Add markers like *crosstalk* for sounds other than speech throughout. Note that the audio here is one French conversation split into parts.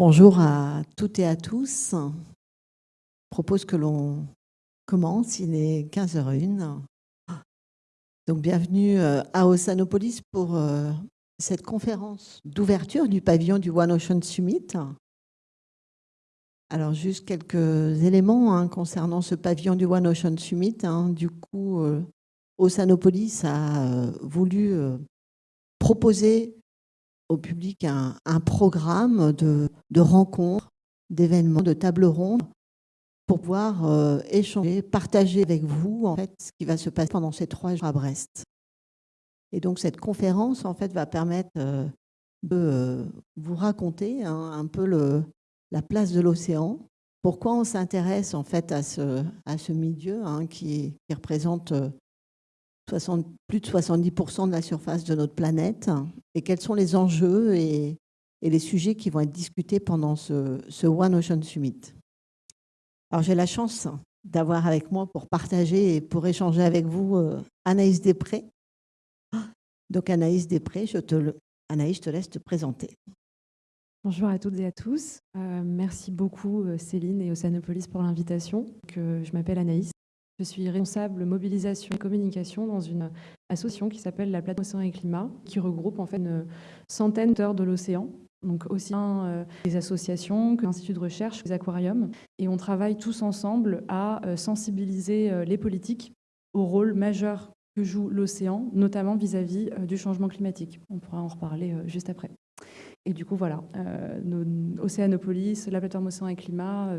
Bonjour à toutes et à tous. Je propose que l'on commence, il est 15h01. Donc bienvenue euh, à Oceanopolis pour euh, cette conférence d'ouverture du pavillon du One Ocean Summit. Alors juste quelques éléments hein, concernant ce pavillon du One Ocean Summit. Hein. Du coup, euh, Oceanopolis a voulu proposer au public un, programme de, rencontres, d'événements, de tables rondes pour pouvoir euh, échanger, partager avec vous en fait ce qui va se passer pendant ces trois jours à Brest. Et donc cette conférence en fait va permettre euh, de euh, vous raconter hein, un peu la place de l'océan, pourquoi on s'intéresse en fait à ce, milieu hein, qui, représente plus de 70% de la surface de notre planète et quels sont les enjeux et, les sujets qui vont être discutés pendant ce, One Ocean Summit? Alors j'ai la chance d'avoir avec moi pour partager et pour échanger avec vous euh, Anaïs Després. Donc Anaïs Després, je Anaïs, je te laisse te présenter. Bonjour à toutes et à tous. Euh, merci beaucoup euh, Céline et Océanopolis pour l'invitation. je m'appelle Anaïs. Je suis responsable mobilisation et communication dans une association qui s'appelle la Plateforme Océan et Climat, qui regroupe en fait une centaine d'heures de l'océan, donc aussi bien euh, des associations que l'Institut de recherche, les aquariums. Et on travaille tous ensemble à euh, sensibiliser euh, les politiques au rôle majeur que joue l'océan, notamment vis-à-vis du changement climatique. On pourra en reparler juste après. Et du coup, voilà, Océanopolis, la plateforme Océan et Climat,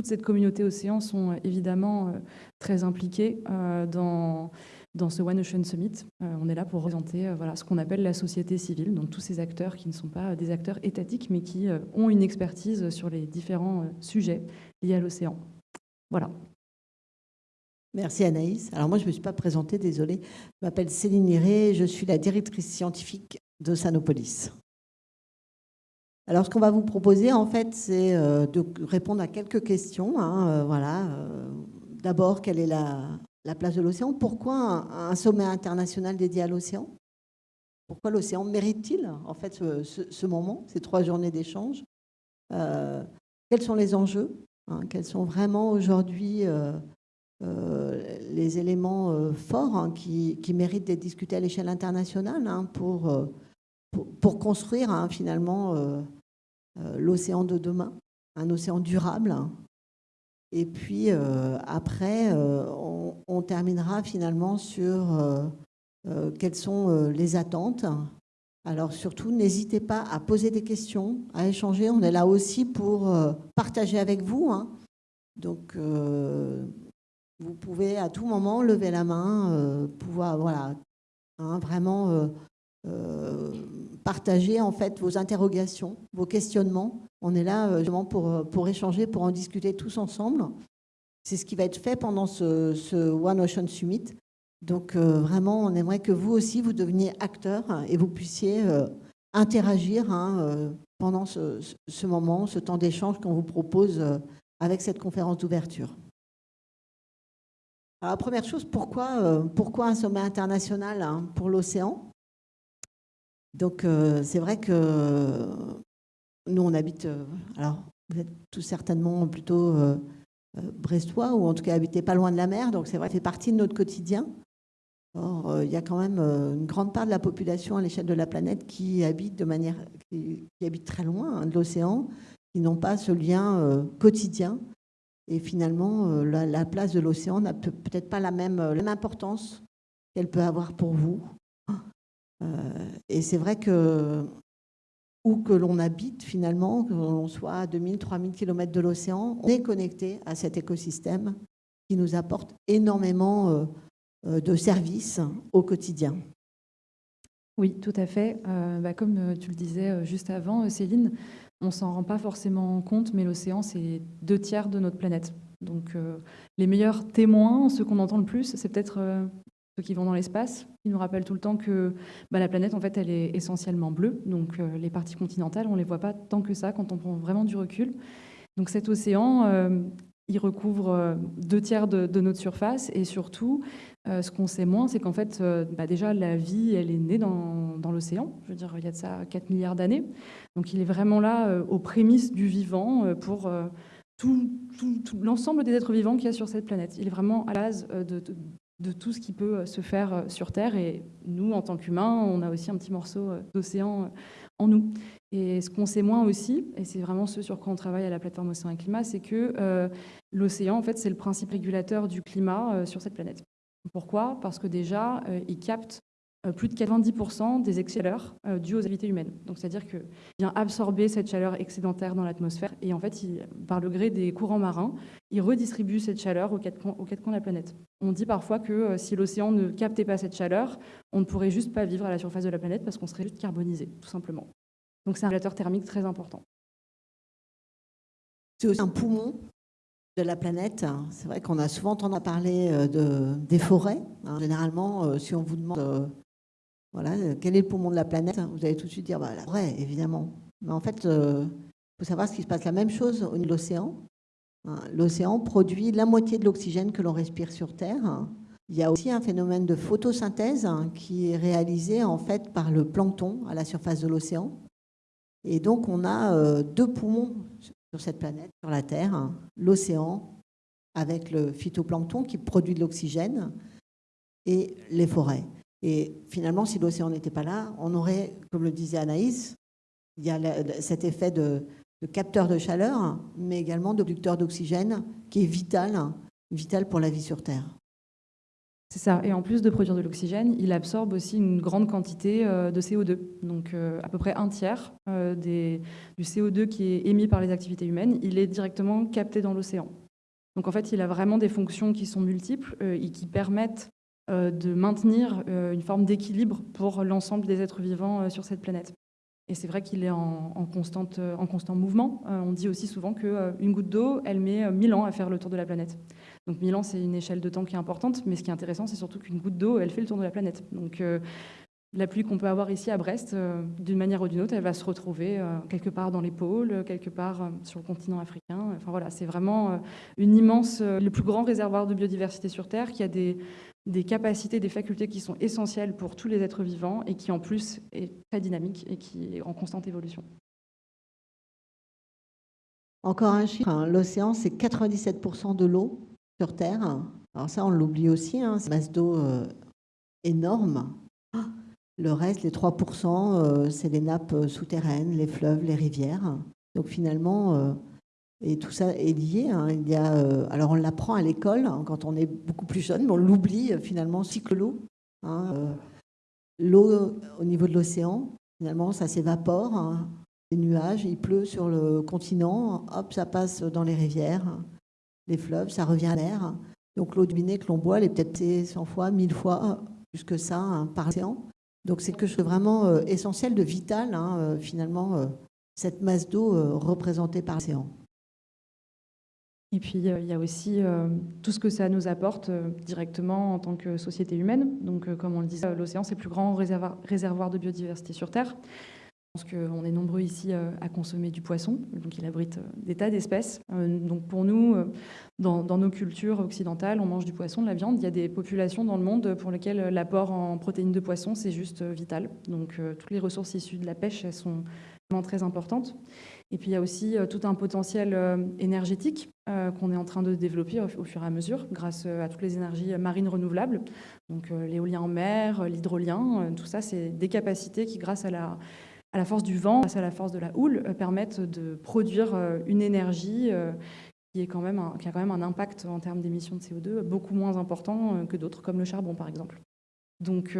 toute cette communauté océan sont euh, évidemment euh, très impliquées euh, dans, dans ce One Ocean Summit. on est là pour représenter voilà, ce qu'on appelle la société civile, donc tous ces acteurs qui ne sont pas des acteurs étatiques, mais qui ont une expertise sur les différents sujets liés à l'océan. Voilà. Merci Anaïs. Alors moi, je ne me suis pas présentée, désolée. Je m'appelle Céline Liré, je suis la directrice scientifique de Sanopolis. Alors, ce qu'on va vous proposer, en fait, c'est euh, de répondre à quelques questions. Hein, euh, voilà. Euh, d'abord, quelle est la, place de l'océan? Pourquoi un, sommet international dédié à l'océan? Pourquoi l'océan mérite-t-il, en fait, ce, moment, ces trois journées d'échange? Quels sont les enjeux hein, Quels sont vraiment aujourd'hui les éléments forts hein, qui, méritent d'être discutés à l'échelle internationale pour, construire finalement l'océan de demain, un océan durable. Et puis euh, après, euh, on, terminera finalement sur quelles sont les attentes. Alors surtout, n'hésitez pas à poser des questions, à échanger. On est là aussi pour partager avec vous. Hein. Donc, vous pouvez à tout moment lever la main, pouvoir voilà, hein, vraiment partager en fait vos interrogations, vos questionnements. On est là euh, justement pour, euh, pour échanger, pour en discuter tous ensemble. C'est ce qui va être fait pendant ce, One Ocean Summit. Donc euh, vraiment, on aimerait que vous aussi, vous deveniez acteur et vous puissiez interagir hein, pendant ce, moment, ce temps d'échange qu'on vous propose avec cette conférence d'ouverture. Alors, première chose, pourquoi, pourquoi un sommet international hein, pour l'océan? Donc, euh, c'est vrai que nous, on habite. Euh, alors, vous êtes tous certainement plutôt euh, brestois, ou en tout cas habitez pas loin de la mer, donc c'est vrai, ça fait partie de notre quotidien. Or, il y a quand même une grande part de la population à l'échelle de la planète qui habite de manière, qui, habite très loin hein, de l'océan, qui n'ont pas ce lien quotidien. Et finalement, la, place de l'océan n'a peut-être pas la même, la même importance qu'elle peut avoir pour vous. Euh, et c'est vrai que où que l'on habite finalement, que l'on soit à 2000, 3000 km de l'océan, on est connecté à cet écosystème qui nous apporte énormément euh, euh, de services au quotidien. Oui, tout à fait. Bah, comme tu le disais juste avant, Céline, on s'en rend pas forcément compte, mais l'océan, c'est deux tiers de notre planète. Donc les meilleurs témoins, ceux qu'on entend le plus, c'est peut-être qui vont dans l'espace. Ils nous rappellent tout le temps que bah, la planète, en fait, elle est essentiellement bleue. Donc, euh, les parties continentales, on ne les voit pas tant que ça quand on prend vraiment du recul. Donc, cet océan, euh, il recouvre euh, deux tiers de, notre surface et surtout, ce qu'on sait moins, c'est qu'en fait, bah, déjà, la vie, elle est née dans, l'océan. Je veux dire, il y a de ça 4 milliards d'années. Donc, il est vraiment là, aux prémices du vivant, pour tout, l'ensemble des êtres vivants qu'il y a sur cette planète. Il est vraiment à base de, de, tout ce qui peut se faire sur Terre. Et nous, en tant qu'humains, on a aussi un petit morceau d'océan en nous. Et ce qu'on sait moins aussi, et c'est vraiment ce sur quoi on travaille à la plateforme Océan et Climat, c'est que euh, l'océan, en fait, c'est le principe régulateur du climat euh, sur cette planète. Pourquoi? Parce que déjà, euh, il capte plus de 90% des chaleurs dues aux activités humaines. Donc, c'est-à-dire qu'il vient absorber cette chaleur excédentaire dans l'atmosphère et en fait, par le gré des courants marins, il redistribue cette chaleur aux quatre, coins, de la planète. On dit parfois que si l'océan ne captait pas cette chaleur, on ne pourrait juste pas vivre à la surface de la planète parce qu'on serait juste carbonisé, tout simplement. Donc c'est un régulateur thermique très important. C'est aussi un poumon de la planète. C'est vrai qu'on a souvent entendu parler euh, de, des forêts. Hein. Généralement, euh, si on vous demande euh, voilà, quel est le poumon de la planète, vous allez tout de suite dire bah, la forêt, évidemment. Mais en fait, il faut savoir ce qui se passe la même chose au niveau de l'océan. Hein. L'océan produit la moitié de l'oxygène que l'on respire sur Terre. Il y a aussi un phénomène de photosynthèse hein, qui est réalisé en fait par le plancton à la surface de l'océan. Et donc, on a euh, deux poumons sur cette planète, sur la Terre, hein. l'océan avec le phytoplancton qui produit de l'oxygène et les forêts. Et finalement, si l'océan n'était pas là, on aurait, comme le disait Anaïs, il y a cet effet de, capteur de chaleur, mais également de producteur d'oxygène qui est vital, vital pour la vie sur Terre. C'est ça. Et en plus de produire de l'oxygène, il absorbe aussi une grande quantité euh, de CO2. Donc euh, à peu près un tiers euh, du CO2 qui est émis par les activités humaines, il est directement capté dans l'océan. Donc en fait, il a vraiment des fonctions qui sont multiples et qui permettent de maintenir une forme d'équilibre pour l'ensemble des êtres vivants sur cette planète. Et c'est vrai qu'il est en, constante, en constant mouvement. on dit aussi souvent qu'une goutte d'eau, elle met 1000 ans à faire le tour de la planète. Donc Milan, c'est une échelle de temps qui est importante, mais ce qui est intéressant, c'est surtout qu'une goutte d'eau, elle fait le tour de la planète. Donc euh, la pluie qu'on peut avoir ici à Brest, euh, d'une manière ou d'une autre, elle va se retrouver euh, quelque part dans les pôles, quelque part sur le continent africain. Enfin voilà, c'est vraiment une immense, le plus grand réservoir de biodiversité sur Terre qui a des, des capacités, des facultés qui sont essentielles pour tous les êtres vivants et qui en plus est très dynamique et qui est en constante évolution. Encore un chiffre, hein. l'océan c'est 97% de l'eau sur Terre. Alors ça, on l'oublie aussi, hein, c'est masse d'eau euh, énorme. Le reste, les 3%, euh, c'est les nappes euh, souterraines, les fleuves, les rivières. Donc finalement, et tout ça est lié. Hein. il y a, alors on l'apprend à l'école hein, quand on est beaucoup plus jeune, mais on l'oublie finalement, cycle l'eau. L'eau au niveau de l'océan, finalement, ça s'évapore. Les nuages, il pleut sur le continent, hop, ça passe dans les rivières les fleuves, ça revient à l'air. Donc l'eau de binet que l'on boit, elle est peut-être 100 fois, 1000 fois plus que ça hein, par océan. Donc c'est quelque chose de vraiment euh, essentiel, de vital, hein, euh, finalement, euh, cette masse d'eau représentée par l'océan. Et puis il y a aussi tout ce que ça nous apporte directement en tant que société humaine. Donc comme on le disait, l'océan c'est le plus grand réservoir de biodiversité sur Terre. Je pense qu'on est nombreux ici euh, à consommer du poisson, donc il abrite euh, des tas d'espèces. Euh, donc pour nous, dans, nos cultures occidentales, on mange du poisson, de la viande. Il y a des populations dans le monde pour lesquelles l'apport en protéines de poisson, c'est juste vital. Donc toutes les ressources issues de la pêche, elles sont vraiment très importantes. Et puis il y a aussi tout un potentiel énergétique qu'on est en train de développer au fur et à mesure grâce à toutes les énergies marines renouvelables. Donc l'éolien en mer, l'hydrolien, tout ça, c'est des capacités qui, grâce à la force du vent, à la force de la houle, euh, permettent de produire euh, une énergie euh, qui, a quand même un impact en termes d'émissions de CO2 beaucoup moins important que d'autres, comme le charbon par exemple. Donc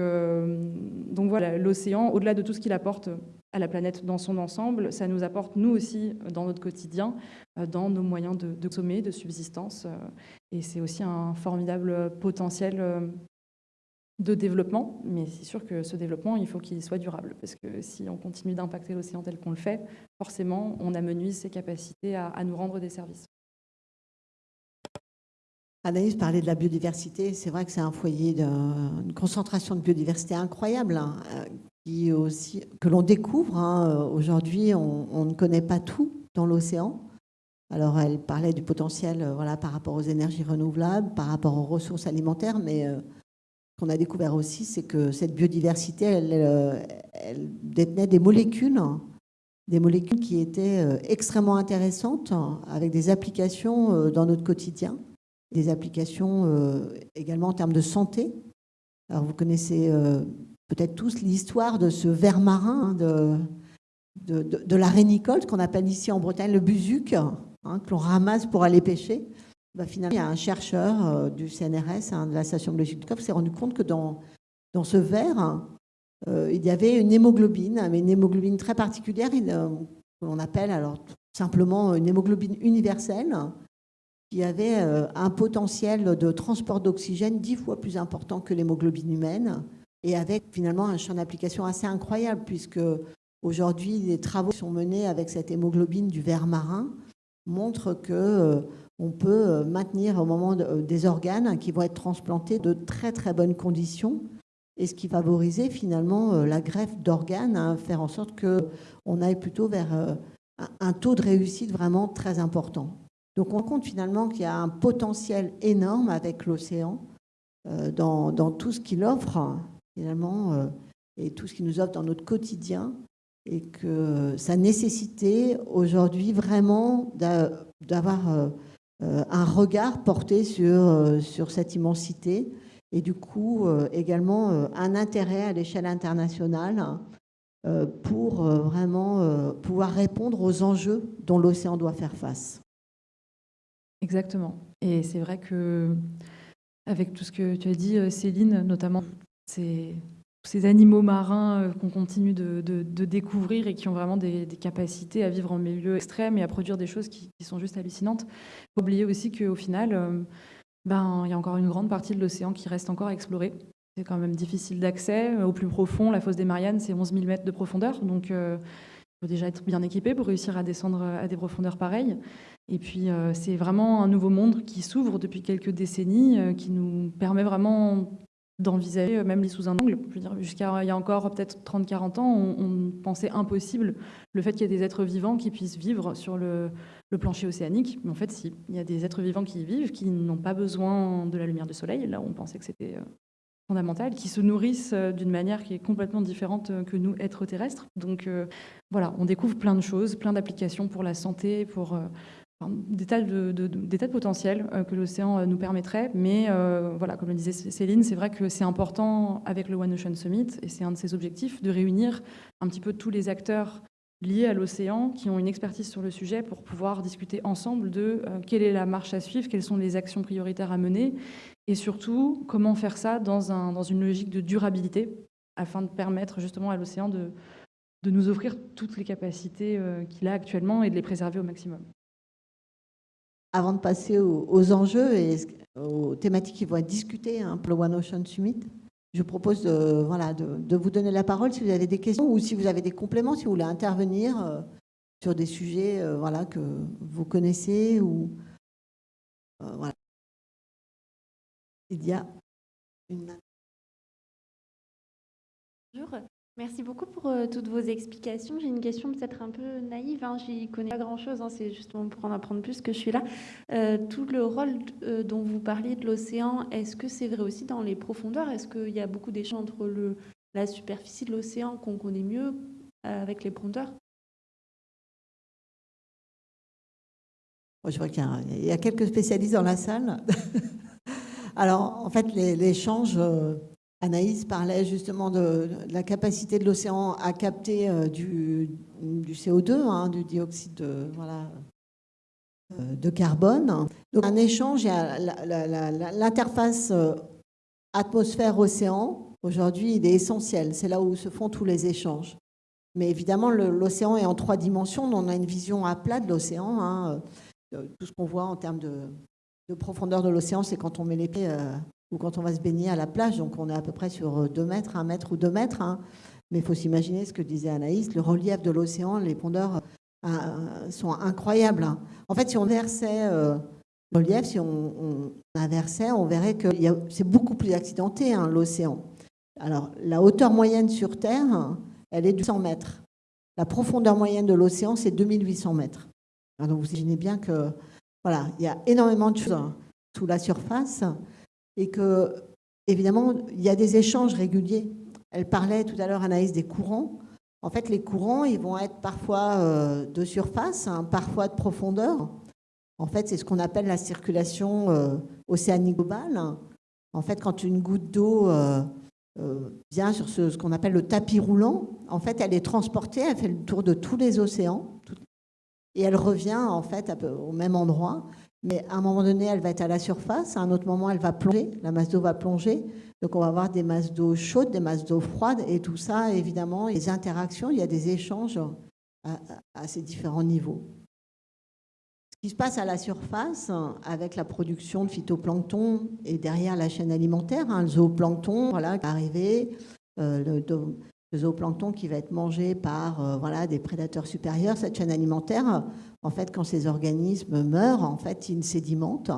voilà, l'océan, au-delà de tout ce qu'il apporte à la planète dans son ensemble, ça nous apporte nous aussi dans notre quotidien, dans nos moyens de, de de subsistance. et c'est aussi un formidable potentiel de développement, mais c'est sûr que ce développement, il faut qu'il soit durable, parce que si on continue d'impacter l'océan tel qu'on le fait, forcément, on amenuise ses capacités à, nous rendre des services. Anaïs parlait de la biodiversité. C'est vrai que c'est un foyer d'une concentration de biodiversité incroyable, hein, euh, que l'on découvre. Hein. Aujourd'hui, on, ne connaît pas tout dans l'océan. Alors, elle parlait du potentiel euh, par rapport aux énergies renouvelables, par rapport aux ressources alimentaires, mais euh, qu'on a découvert aussi, c'est que cette biodiversité, elle, détenait des molécules, des molécules qui étaient extrêmement intéressantes, avec des applications dans notre quotidien, des applications également en termes de santé. Alors vous connaissez peut-être tous l'histoire de ce ver marin, de, de, la qu'on appelle ici en Bretagne le buzuc, hein, que l'on ramasse pour aller pêcher. Bah, finalement, il y a un chercheur euh, du CNRS, hein, de la station biologique de qui s'est rendu compte que dans, ce verre, euh, il y avait une hémoglobine, mais une hémoglobine très particulière, euh, que l'on appelle alors simplement une hémoglobine universelle, qui avait un potentiel de transport d'oxygène dix fois plus important que l'hémoglobine humaine, et avec finalement un champ d'application assez incroyable, puisque aujourd'hui, les travaux qui sont menés avec cette hémoglobine du verre marin montrent que on peut euh, maintenir au moment euh, des organes qui vont être transplantés de très très bonnes conditions et ce qui favorisait finalement euh, la greffe d'organes, hein, faire en sorte qu'on aille plutôt vers un taux de réussite vraiment très important. Donc on compte finalement qu'il y a un potentiel énorme avec l'océan dans, dans, tout ce qu'il offre finalement et tout ce qu'il nous offre dans notre quotidien et que sa nécessité aujourd'hui vraiment d'avoir euh, un regard porté sur, euh, sur cette immensité et du coup euh, également un intérêt à l'échelle internationale pour vraiment pouvoir répondre aux enjeux dont l'océan doit faire face. Exactement. Et c'est vrai que, avec tout ce que tu as dit, Céline, notamment, ces animaux marins euh, qu'on continue de, découvrir et qui ont vraiment des, capacités à vivre en milieu extrême et à produire des choses qui, sont juste hallucinantes. Faut oublier aussi qu'au final, euh, ben, il y a encore une grande partie de l'océan qui reste encore à explorer. C'est quand même difficile d'accès. Au plus profond, la fosse des Mariannes, c'est 11 000 mètres de profondeur. Donc, euh, il faut déjà être bien équipé pour réussir à descendre à des profondeurs pareilles. Et puis, c'est vraiment un nouveau monde qui s'ouvre depuis quelques décennies, qui nous permet vraiment d'envisager euh, même les sous un angle. Jusqu'à il y a encore peut-être 30-40 ans, on, pensait impossible le fait qu'il y ait des êtres vivants qui puissent vivre sur le, plancher océanique. Mais en fait, si, il y a des êtres vivants qui y vivent, qui n'ont pas besoin de la lumière du soleil. Là, on pensait que c'était euh, fondamental, qui se nourrissent euh, d'une manière qui est complètement différente que nous, êtres terrestres. Donc voilà, on découvre plein de choses, plein d'applications pour la santé, pour des tas de, de potentiels euh, que l'océan euh, nous permettrait. Mais euh, voilà, comme le disait Céline, c'est vrai que c'est important avec le One Ocean Summit, et c'est un de ses objectifs, de réunir un petit peu tous les acteurs liés à l'océan qui ont une expertise sur le sujet pour pouvoir discuter ensemble de quelle est la marche à suivre, quelles sont les actions prioritaires à mener, et surtout comment faire ça dans, un, dans une logique de durabilité afin de permettre justement à l'océan de nous offrir toutes les capacités qu'il a actuellement et de les préserver au maximum avant de passer aux, enjeux et aux thématiques qui vont être discutées hein, pour le One Ocean Summit, je propose de, voilà, de, vous donner la parole si vous avez des questions ou si vous avez des compléments, si vous voulez intervenir euh, sur des sujets euh, voilà, que vous connaissez. Ou, euh, voilà. Il y a une... Bonjour. Merci beaucoup pour euh, toutes vos explications. J'ai une question peut-être un peu naïve, hein. j'y connais pas grand-chose, hein. c'est justement pour en apprendre plus que je suis là. Euh, tout le rôle euh, dont vous parliez de l'océan, est-ce que c'est vrai aussi dans les profondeurs? Est-ce qu'il y a beaucoup d'échanges entre la superficie de l'océan qu'on connaît mieux avec les profondeurs? Je vois qu'il y, a quelques spécialistes dans la salle. *laughs* Alors, en fait, l'échange... Anaïs parlait justement de, la capacité de l'océan à capter euh, du, CO2, hein, du dioxyde euh, de carbone. Donc un échange, l'interface euh, atmosphère-océan, aujourd'hui, il est essentiel. C'est là où se font tous les échanges. Mais évidemment, l'océan est en trois dimensions. On a une vision à plat de l'océan. Hein. Tout ce qu'on voit en termes de, profondeur de l'océan, c'est quand on met les pieds ou quand on va se baigner à la plage, donc on est à peu près sur 2 mètres, 1 mètre ou 2 mètres. Hein. Mais il faut s'imaginer ce que disait Anaïs, le relief de l'océan, les pondeurs euh, sont incroyables. Hein. En fait, si on versait euh, le relief, si on, inversait, on verrait que c'est beaucoup plus accidenté, hein, l'océan. Alors, la hauteur moyenne sur Terre, elle est de 100 mètres. La profondeur moyenne de l'océan, c'est 2800 mètres. donc, vous imaginez bien que, voilà, il y a énormément de choses sous la surface et que évidemment, il y a des échanges réguliers. Elle parlait tout à l'heure, Anaïs, des courants. En fait, les courants, ils vont être parfois euh, de surface, hein, parfois de profondeur. En fait, c'est ce qu'on appelle la circulation euh, océanique globale. En fait, quand une goutte d'eau euh, vient sur ce, qu'on appelle le tapis roulant, en fait, elle est transportée, elle fait le tour de tous les océans, et elle revient en fait au même endroit. Mais à un moment donné, elle va être à la surface, à un autre moment, elle va plonger, la masse d'eau va plonger. Donc on va avoir des masses d'eau chaudes, des masses d'eau froides, et tout ça, évidemment, les interactions, il y a des échanges à, ces différents niveaux. Ce qui se passe à la surface, avec la production de phytoplancton et derrière la chaîne alimentaire, hein, le zooplancton voilà, arrivé, euh, le, le zooplancton qui va être mangé par euh, voilà, des prédateurs supérieurs, cette chaîne alimentaire, en fait, quand ces organismes meurent, en fait, ils sédimentent.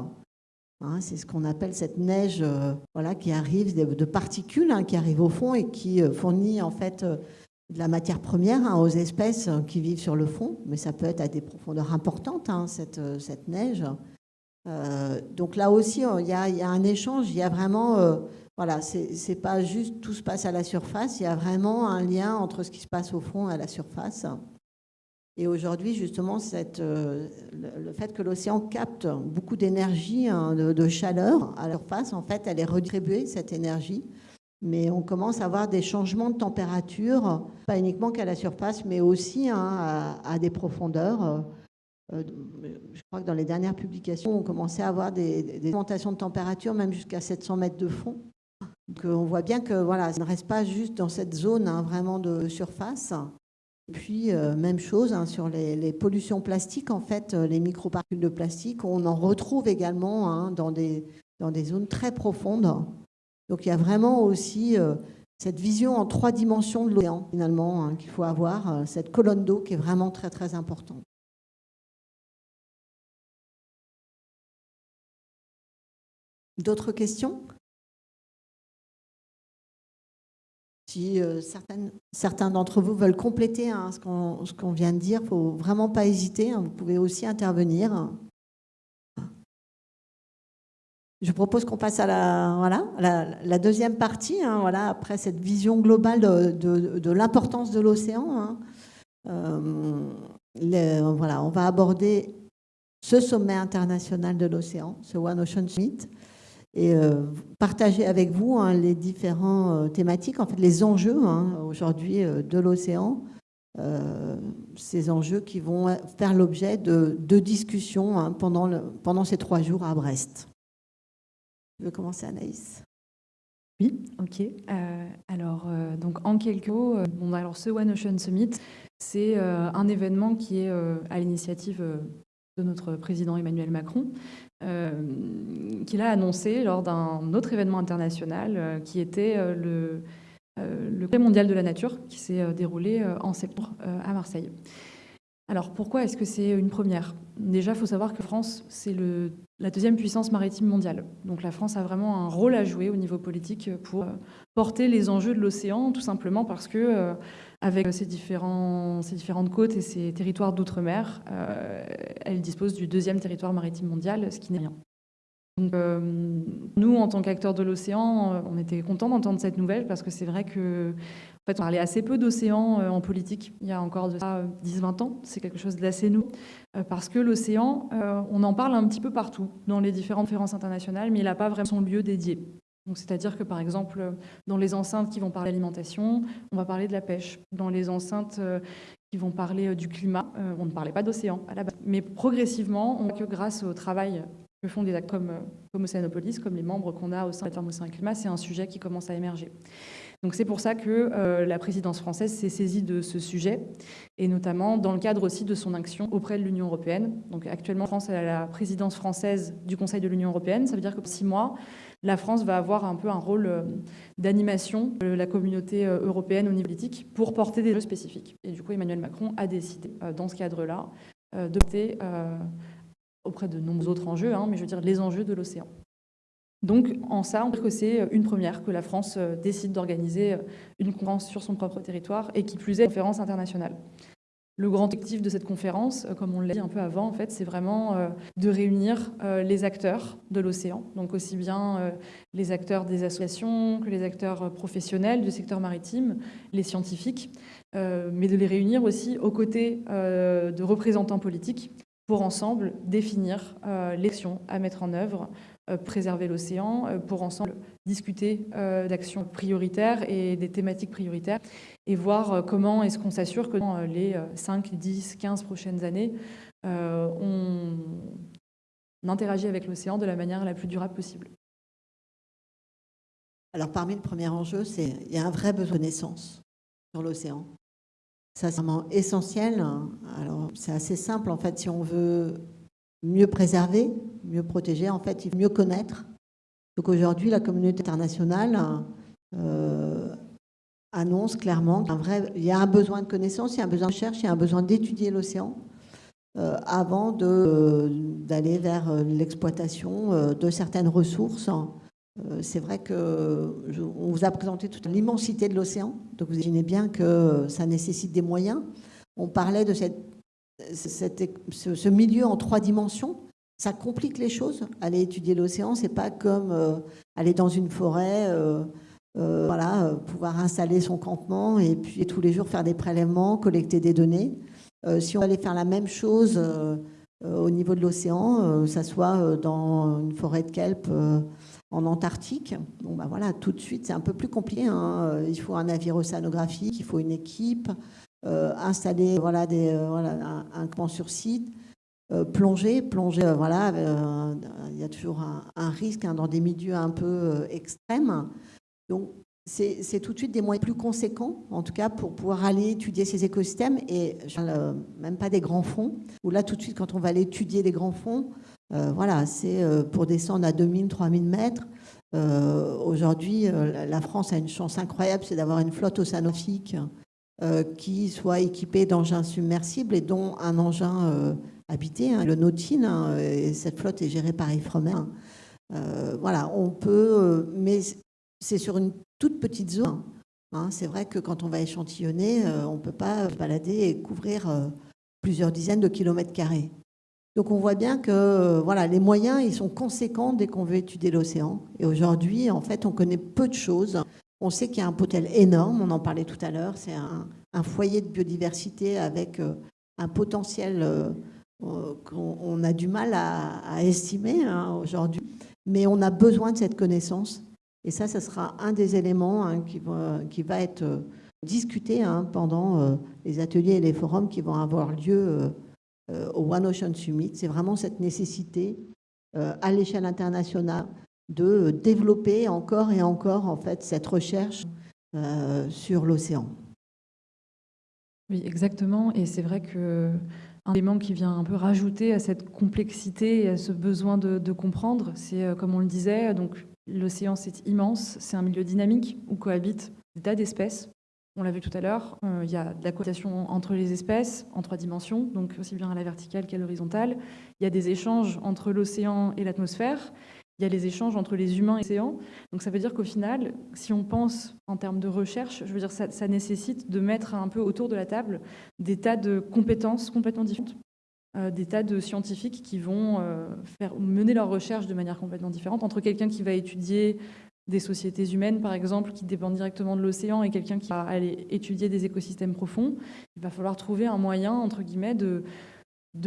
Hein, c'est ce qu'on appelle cette neige euh, voilà, qui arrive de, particules hein, qui arrivent au fond et qui euh, fournit en fait de la matière première hein, aux espèces qui vivent sur le fond, mais ça peut être à des profondeurs importantes, cette, cette, neige. donc là aussi, il y, a, il y, a, un échange, il y a vraiment voilà, c'est pas juste tout se passe à la surface, il y a vraiment un lien entre ce qui se passe au fond et à la surface. Et aujourd'hui, justement, euh, le, fait que l'océan capte beaucoup d'énergie, hein, de, chaleur à la surface, en fait, elle est redistribuée, cette énergie. Mais on commence à avoir des changements de température, pas uniquement qu'à la surface, mais aussi hein, à, des profondeurs. Euh, je crois que dans les dernières publications, on commençait à avoir des, augmentations de température, même jusqu'à 700 mètres de fond. Donc on voit bien que voilà, ça ne reste pas juste dans cette zone hein, vraiment de surface. Et puis, euh, même chose hein, sur les, pollutions plastiques, en fait, euh, les microparticules de plastique, on en retrouve également hein, dans, des, dans des zones très profondes. Donc il y a vraiment aussi euh, cette vision en trois dimensions de l'océan, finalement, qu'il faut avoir, cette colonne d'eau qui est vraiment très, très importante. D'autres questions? Si euh, certains d'entre vous veulent compléter hein, ce qu'on vient de dire, il ne faut vraiment pas hésiter. Hein, vous pouvez aussi intervenir. Je propose qu'on passe à la, deuxième partie, hein, après cette vision globale de, l'importance de l'océan. Euh, on va aborder ce sommet international de l'océan, ce One Ocean Summit et euh, partager avec vous hein, les différents euh, thématiques, en fait les enjeux hein, aujourd'hui euh, de l'océan, ces enjeux qui vont faire l'objet de, discussions hein, pendant, ces trois jours à Brest. Je veux commencer Anaïs? Oui, ok. alors, donc en quelques mots, bon, alors ce One Ocean Summit, c'est un événement qui est à l'initiative de notre président Emmanuel Macron, qu'il a annoncé lors d'un autre événement international euh, qui était euh, le, le mondial de la nature qui s'est déroulé en septembre à Marseille. Alors pourquoi est-ce que c'est une première? Déjà, il faut savoir que France, c'est la deuxième puissance maritime mondiale. Donc la France a vraiment un rôle à jouer au niveau politique pour porter les enjeux de l'océan, tout simplement parce que avec différents, ces différentes côtes et ces territoires d'outre-mer, euh, elle dispose du deuxième territoire maritime mondial, ce qui n'est rien. Euh, nous, en tant qu'acteurs de l'océan, euh, on était contents d'entendre cette nouvelle parce que c'est vrai que fait, on parlait assez peu d'océan en politique il y a encore de 10-20 ans. C'est quelque chose d'assez nouveau parce que l'océan, on en parle un petit peu partout dans les différentes conférences internationales, mais il n'a pas vraiment son lieu dédié. C'est-à-dire que, par exemple, dans les enceintes qui vont parler d'alimentation, on va parler de la pêche. Dans les enceintes euh, qui vont parler euh, du climat, euh, on ne parlait pas d'océan à la base. Mais progressivement, on voit que grâce au travail que font des actes comme, Océanopolis, comme les membres qu'on a au sein de Océan Climat, c'est un sujet qui commence à émerger. Donc c'est pour ça que la présidence française s'est saisie de ce sujet, et notamment dans le cadre aussi de son action auprès de l'Union européenne. Donc actuellement, France a la présidence française du Conseil de l'Union européenne. Ça veut dire que six mois, la France va avoir un peu un rôle euh, d'animation de la communauté euh, européenne au niveau politique pour porter des jeux spécifiques. Et du coup, Emmanuel Macron a décidé, euh, dans ce cadre-là, de porter auprès de nombreux autres enjeux, hein, mais je veux dire les enjeux de l'océan. Donc, en ça, on peut dire que c'est une première que la France décide d'organiser une conférence sur son propre territoire et qui plus est une conférence internationale. Le grand objectif de cette conférence, euh, comme on l'a dit un peu avant, en fait, c'est vraiment euh, de réunir euh, les acteurs de l'océan, donc aussi bien les acteurs des associations que les acteurs professionnels du secteur maritime, les scientifiques, mais de les réunir aussi aux côtés de représentants politiques pour ensemble définir l'action à mettre en œuvre préserver l'océan, pour ensemble discuter d'actions prioritaires et des thématiques prioritaires et voir comment est-ce qu'on s'assure que dans les 5, 10, 15 prochaines années, on interagit avec l'océan de la manière la plus durable possible. Alors parmi le premier enjeu, c'est il y a un vrai besoin de naissance sur l'océan. Ça, c'est vraiment essentiel. Alors, c'est assez simple, en fait, si on veut mieux préserver, mieux protéger, en fait, il faut mieux connaître. Donc aujourd'hui, la communauté internationale euh, annonce clairement qu'il y a un besoin de connaissance, il y a un besoin de recherche, il y a un besoin d'étudier l'océan euh, avant d'aller vers euh, l'exploitation de certaines ressources. C'est vrai qu'on vous a présenté toute l'immensité de l'océan, donc vous imaginez bien que ça nécessite des moyens. On parlait de cette ce, milieu en trois dimensions, ça complique les choses. Aller étudier l'océan, c'est pas comme euh, aller dans une forêt, euh, euh, voilà, pouvoir installer son campement et puis tous les jours faire des prélèvements, collecter des données. si on allait faire la même chose au niveau de l'océan, ça soit dans une forêt de kelp en Antarctique, bon ben voilà, tout de suite c'est un peu plus compliqué. Hein. Il faut un navire océanographique, il faut une équipe, euh, installer voilà, des, euh, voilà, un, camp sur site, euh, plonger, plonger, voilà, il y a toujours un, risque hein, dans des milieux un peu extrêmes. Donc, c'est tout de suite des moyens plus conséquents, en tout cas, pour pouvoir aller étudier ces écosystèmes, et parle même pas des grands fonds, où là, tout de suite, quand on va aller étudier des grands fonds, voilà, c'est pour descendre à 2000, 3000 mètres. Aujourd'hui, la France a une chance incroyable, c'est d'avoir une flotte océanographique euh, qui soit équipé d'engins submersibles et dont un engin euh, habité, hein, le Nautine, hein, et cette flotte est gérée par Ifremer. Euh, voilà, on peut, mais c'est sur une toute petite zone. Hein. c'est vrai que quand on va échantillonner, on ne peut pas balader et couvrir plusieurs dizaines de kilomètres carrés. Donc on voit bien que voilà, les moyens ils sont conséquents dès qu'on veut étudier l'océan. Et aujourd'hui, en fait, on connaît peu de choses. On sait qu'il y a un potentiel énorme, on en parlait tout à l'heure, c'est un, foyer de biodiversité avec euh, un potentiel euh, euh, qu'on a du mal à, estimer hein, aujourd'hui, mais on a besoin de cette connaissance. Et ça, ce sera un des éléments hein, qui, va, être discuté hein, pendant les ateliers et les forums qui vont avoir lieu au One Ocean Summit. C'est vraiment cette nécessité à l'échelle internationale de développer encore et encore en fait cette recherche euh, sur l'océan. Oui, exactement. Et c'est vrai que un élément qui vient un peu rajouter à cette complexité et à ce besoin de, comprendre, c'est euh, comme on le disait, donc l'océan c'est immense, c'est un milieu dynamique où cohabitent des tas d'espèces. On l'a vu tout à l'heure, euh, il y a de la cohabitation entre les espèces en trois dimensions, donc aussi bien à la verticale qu'à l'horizontale. Il y a des échanges entre l'océan et l'atmosphère il y a les échanges entre les humains et l'océan. Donc ça veut dire qu'au final, si on pense en termes de recherche, je veux dire ça, nécessite de mettre un peu autour de la table des tas de compétences complètement différentes, des tas de scientifiques qui vont euh, mener leur recherche de manière complètement différente, entre quelqu'un qui va étudier des sociétés humaines, par exemple, qui dépendent directement de l'océan, et quelqu'un qui va aller étudier des écosystèmes profonds, il va falloir trouver un moyen, entre guillemets, de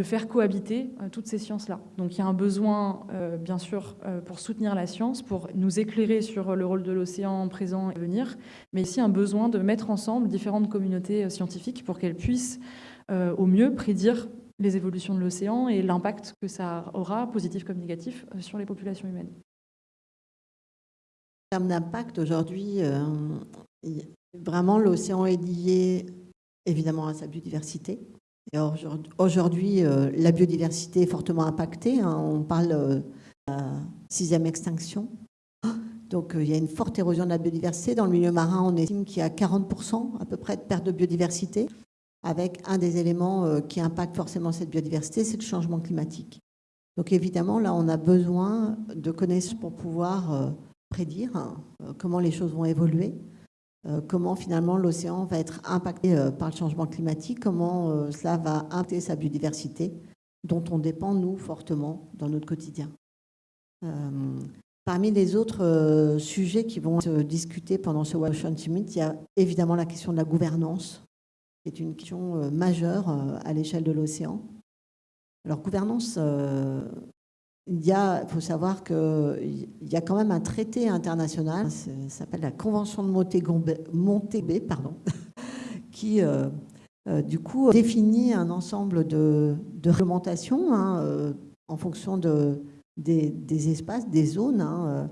faire cohabiter euh, toutes ces sciences-là. Donc il y a un besoin, euh, bien sûr, euh, pour soutenir la science, pour nous éclairer sur le rôle de l'océan présent et à venir, mais aussi un besoin de mettre ensemble différentes communautés scientifiques pour qu'elles puissent au mieux prédire les évolutions de l'océan et l'impact que ça aura, positif comme négatif, sur les populations humaines. En termes d'impact, aujourd'hui, vraiment l'océan est lié évidemment à sa biodiversité, Aujourd'hui, euh, la biodiversité est fortement impactée. Hein. On parle euh, de la sixième extinction. Donc, euh, il y a une forte érosion de la biodiversité. Dans le milieu marin, on estime qu'il y a 40% à peu près de perte de biodiversité, avec un des éléments qui impacte forcément cette biodiversité, c'est le changement climatique. Donc, évidemment, là, on a besoin de connaissances pour pouvoir prédire hein, comment les choses vont évoluer. comment finalement l'océan va être impacté par le changement climatique, comment cela va impacter sa biodiversité, dont on dépend, nous, fortement dans notre quotidien. Parmi les autres sujets qui vont être discutés pendant ce Ocean Summit, il y a évidemment la question de la gouvernance, qui est une question majeure à l'échelle de l'océan. Alors, gouvernance, il y a, faut savoir qu'il y a quand même un traité international, ça s'appelle la Convention de Montego pardon, *laughs* qui euh, euh, du coup définit un ensemble de, réglementations hein, euh, en fonction de, des, espaces, des zones. Hein,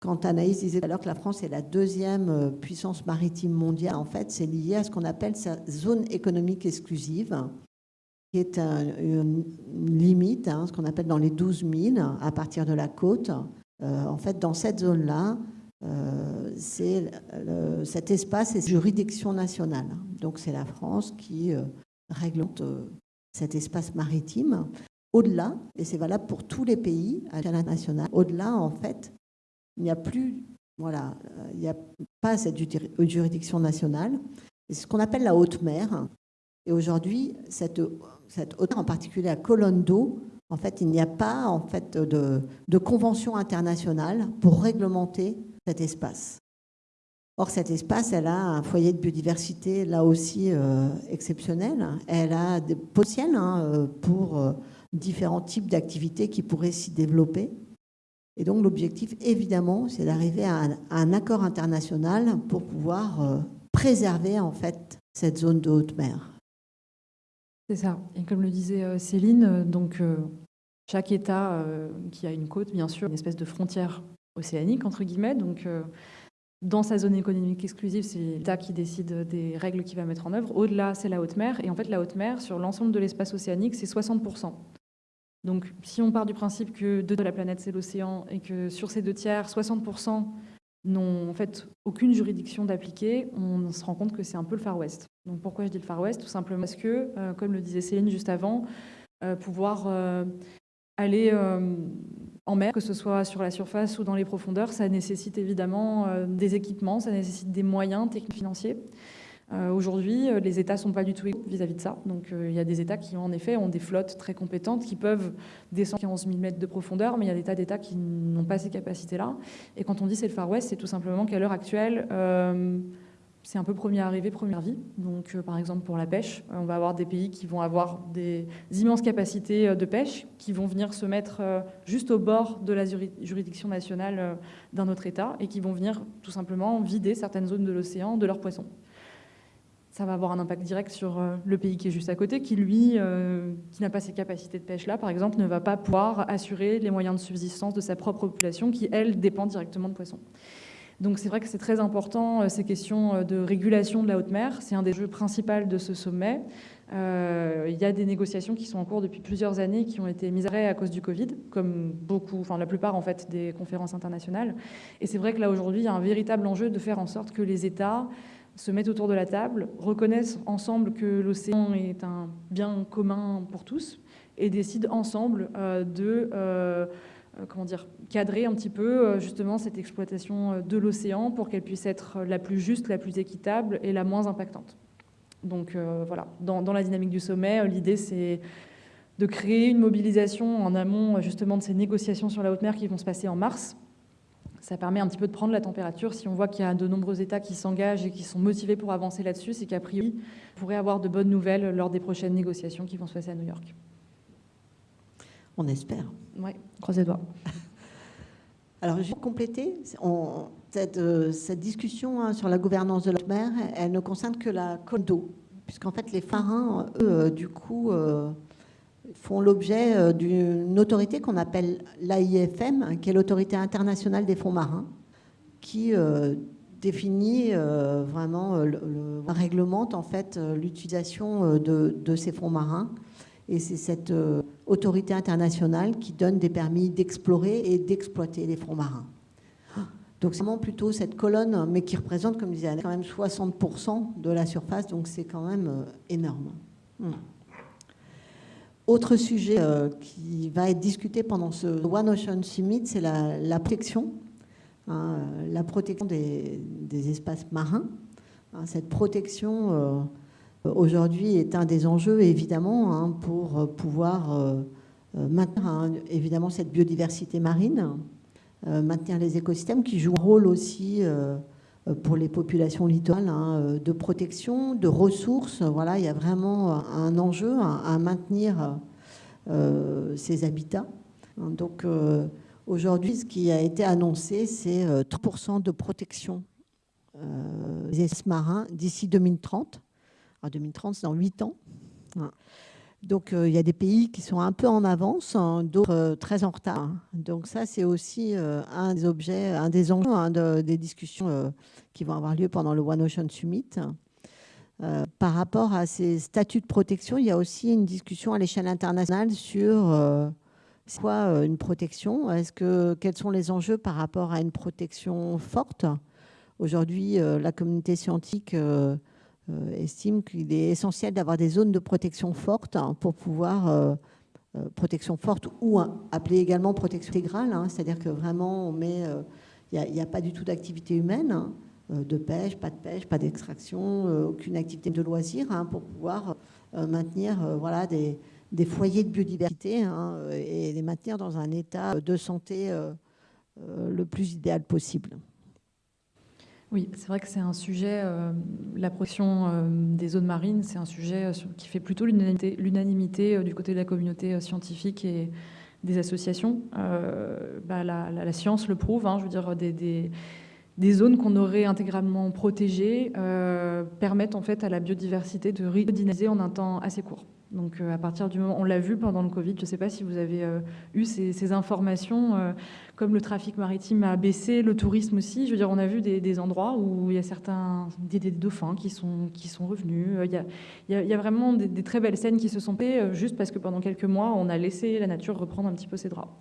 Quand Anaïs disait l'heure que la France est la deuxième puissance maritime mondiale, en fait, c'est lié à ce qu'on appelle sa zone économique exclusive qui est une limite, hein, ce qu'on appelle dans les 12 000 à partir de la côte. Euh, en fait, dans cette zone-là, euh, c'est cet espace est juridiction nationale. Donc, c'est la France qui euh, réglemente cet espace maritime. Au-delà, et c'est valable pour tous les pays à l'international, au-delà, en fait, il n'y a plus, voilà, il n'y a pas cette juridiction nationale. C'est ce qu'on appelle la haute mer. Et aujourd'hui, cette cette hauteur, en particulier à colonne d'eau, en fait, il n'y a pas en fait, de, convention internationale pour réglementer cet espace. Or, cet espace, elle a un foyer de biodiversité là aussi euh, exceptionnel. Elle a des potentiels hein, euh, pour euh, différents types d'activités qui pourraient s'y développer. Et donc, l'objectif, évidemment, c'est d'arriver à, un accord international pour pouvoir préserver en fait cette zone de haute mer. C'est ça. Et comme le disait euh, Céline, euh, donc euh, chaque État qui a une côte, bien sûr, une espèce de frontière océanique, entre guillemets. Donc, dans sa zone économique exclusive, c'est l'État qui décide des règles qu'il va mettre en œuvre. Au-delà, c'est la haute mer. Et en fait, la haute mer, sur l'ensemble de l'espace océanique, c'est 60%. Donc, si on part du principe que deux de la planète, c'est l'océan, et que sur ces deux tiers, 60% n'ont en fait aucune juridiction d'appliquer, on se rend compte que c'est un peu le Far West. Donc pourquoi je dis le Far West? Tout simplement parce que, euh, comme le disait Céline juste avant, euh, pouvoir euh, aller en mer, que ce soit sur la surface ou dans les profondeurs, ça nécessite évidemment des équipements, ça nécessite des moyens techniques financiers. Euh, aujourd'hui, euh, les États ne sont pas du tout vis-à-vis de ça. Donc, euh, il y a des États qui, en effet, ont des flottes très compétentes qui peuvent descendre 15 000 mètres de profondeur, mais il y a des tas d'États qui n'ont pas ces capacités-là. Et quand on dit c'est le Far West, c'est tout simplement qu'à l'heure actuelle, c'est un peu premier arrivé, première vie. Donc, par exemple, pour la pêche, on va avoir des pays qui vont avoir des immenses capacités de pêche, qui vont venir se mettre juste au bord de la juridiction nationale d'un autre État et qui vont venir tout simplement vider certaines zones de l'océan de leurs poissons ça va avoir un impact direct sur euh, le pays qui est juste à côté, qui lui, euh, qui n'a pas ces capacités de pêche-là, par exemple, ne va pas pouvoir assurer les moyens de subsistance de sa propre population, qui, elle, dépend directement de poissons. Donc c'est vrai que c'est très important, euh, ces questions de régulation de la haute mer. C'est un des jeux principaux de ce sommet. il y a des négociations qui sont en cours depuis plusieurs années, qui ont été mises à arrêt à cause du Covid, comme beaucoup, enfin la plupart en fait des conférences internationales. Et c'est vrai que là aujourd'hui, il y a un véritable enjeu de faire en sorte que les États se mettent autour de la table, reconnaissent ensemble que l'océan est un bien commun pour tous et décident ensemble euh, de euh, euh, comment dire, cadrer un petit peu justement cette exploitation de l'océan pour qu'elle puisse être la plus juste, la plus équitable et la moins impactante. Donc voilà, dans, dans, la dynamique du sommet, l'idée c'est de créer une mobilisation en amont justement de ces négociations sur la haute mer qui vont se passer en mars ça permet un petit peu de prendre la température. Si on voit qu'il y a de nombreux États qui s'engagent et qui sont motivés pour avancer là-dessus, c'est qu'a priori, on pourrait avoir de bonnes nouvelles lors des prochaines négociations qui vont se passer à New York. On espère. Oui, croisez les doigts. *laughs* Alors, je vais compléter. Euh, cette, discussion hein, sur la gouvernance de la mer, elle ne concerne que la côte d'eau, puisqu'en fait, les marins, eux, euh, du coup, euh, font l'objet euh, d'une autorité qu'on appelle l'AIFM, qui est l'autorité internationale des fonds marins, qui euh, définit euh, vraiment, le, réglemente en fait l'utilisation de, ces fonds marins. Et c'est cette autorité internationale qui donne des permis d'explorer et d'exploiter les fonds marins. Donc c'est vraiment plutôt cette colonne, mais qui représente, comme je disais, quand même 60% de la surface, donc c'est quand même énorme. Hmm. Autre sujet euh, qui va être discuté pendant ce One Ocean Summit, c'est la, protection, hein, la protection des, espaces marins. Hein, cette protection aujourd'hui est un des enjeux évidemment hein, pour pouvoir maintenir évidemment cette biodiversité marine, maintenir les écosystèmes qui jouent un rôle aussi pour les populations littorales de protection, de ressources. Voilà, il y a vraiment un enjeu à, maintenir ces habitats. Donc aujourd'hui, ce qui a été annoncé, c'est 3% de protection euh, des espaces marins d'ici 2030. En 2030, c'est dans 8 ans. Donc, euh, il y a des pays qui sont un peu en avance, hein, d'autres euh, très en retard. Donc, ça, c'est aussi un des objets, un des enjeux hein, des discussions qui vont avoir lieu pendant le One Ocean Summit. par rapport à ces statuts de protection, il y a aussi une discussion à l'échelle internationale sur quoi une protection. Est-ce que quels sont les enjeux par rapport à une protection forte? Aujourd'hui, euh, la communauté scientifique euh, euh, estime qu'il est essentiel d'avoir des zones de protection fortes hein, pour pouvoir protection forte ou appelée également protection intégrale, hein. c'est-à-dire que vraiment on met, il n'y a, pas du tout d'activité humaine, hein, de pêche, pas de pêche, pas d'extraction, aucune activité de loisir pour pouvoir maintenir voilà, des, foyers de biodiversité et les maintenir dans un état de santé le plus idéal possible. Oui, c'est vrai que c'est un sujet, euh, la protection euh, des zones marines, c'est un sujet euh, qui fait plutôt l'unanimité du côté de la communauté scientifique et des associations. Bah, la, science le prouve, hein, je veux dire, des, zones qu'on aurait intégralement protégées permettent en fait à la biodiversité de redynamiser en un temps assez court. Donc à partir du moment, on l'a vu pendant le Covid, je ne sais pas si vous avez eu ces, informations, comme le trafic maritime a baissé, le tourisme aussi. Je veux dire, on a vu des, endroits où il y a certains des, dauphins qui sont, qui sont revenus. Il y a, il y a, vraiment des, très belles scènes qui se sont payées euh, juste parce que pendant quelques mois, on a laissé la nature reprendre un petit peu ses droits.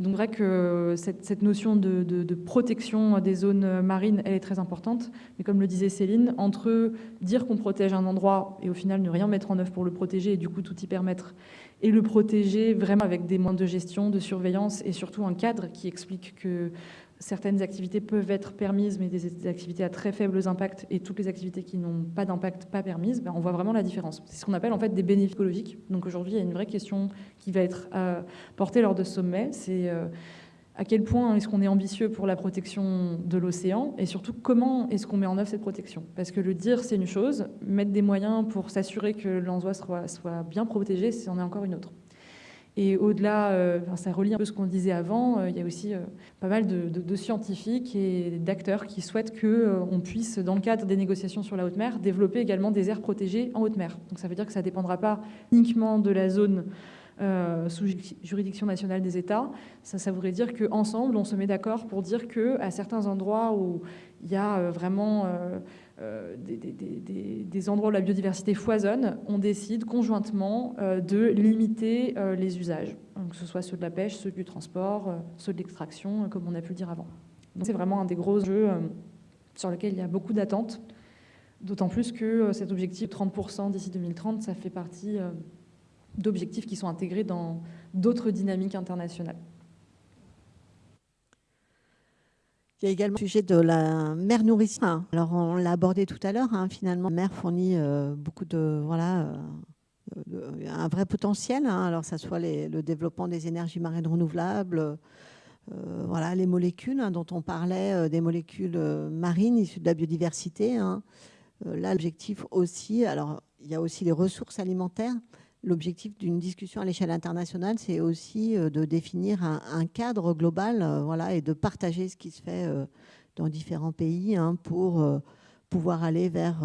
Donc, vrai que cette, notion de, de, protection des zones marines, elle est très importante. Mais comme le disait Céline, entre dire qu'on protège un endroit et au final ne rien mettre en œuvre pour le protéger et du coup tout y permettre, et le protéger vraiment avec des moyens de gestion, de surveillance et surtout un cadre qui explique que certaines activités peuvent être permises, mais des activités à très faibles impacts et toutes les activités qui n'ont pas d'impact pas permises, ben on voit vraiment la différence. C'est ce qu'on appelle en fait des bénéfices écologiques. Donc aujourd'hui, il y a une vraie question qui va être euh, portée lors de ce sommet, c'est euh, à quel point est-ce qu'on est ambitieux pour la protection de l'océan et surtout comment est-ce qu'on met en œuvre cette protection? Parce que le dire, c'est une chose, mettre des moyens pour s'assurer que l'envoi soit, soit, bien protégé, c'en est encore une autre. Et au-delà, euh, ça relie un peu ce qu'on disait avant, euh, il y a aussi euh, pas mal de, scientifiques et d'acteurs qui souhaitent qu'on puisse, dans le cadre des négociations sur la haute mer, développer également des aires protégées en haute mer. Donc ça veut dire que ça ne dépendra pas uniquement de la zone sous juridiction nationale des États. Ça, ça voudrait dire qu'ensemble, on se met d'accord pour dire qu'à certains endroits où il y a vraiment euh, des, endroits où la biodiversité foisonne, on décide conjointement de limiter les usages, que ce soit ceux de la pêche, ceux du transport, ceux de l'extraction, comme on a pu le dire avant. C'est vraiment un des gros jeux sur lequel il y a beaucoup d'attentes, d'autant plus que cet objectif 30% d'ici 2030, ça fait partie d'objectifs qui sont intégrés dans d'autres dynamiques internationales. Il y a également le sujet de la mer nourrissement. Alors, on l'a abordé tout à l'heure. Hein, finalement, la mer fournit euh, beaucoup de, voilà, euh, un vrai potentiel. Hein. alors, ça soit le développement des énergies marines renouvelables, euh, voilà, les molécules hein, dont on parlait, des molécules marines issues de la biodiversité. là, l'objectif aussi, alors, il y a aussi les ressources alimentaires. L'objectif d'une discussion à l'échelle internationale, c'est aussi euh, de définir un, cadre global euh, voilà, et de partager ce qui se fait euh, dans différents pays hein, pour pouvoir aller vers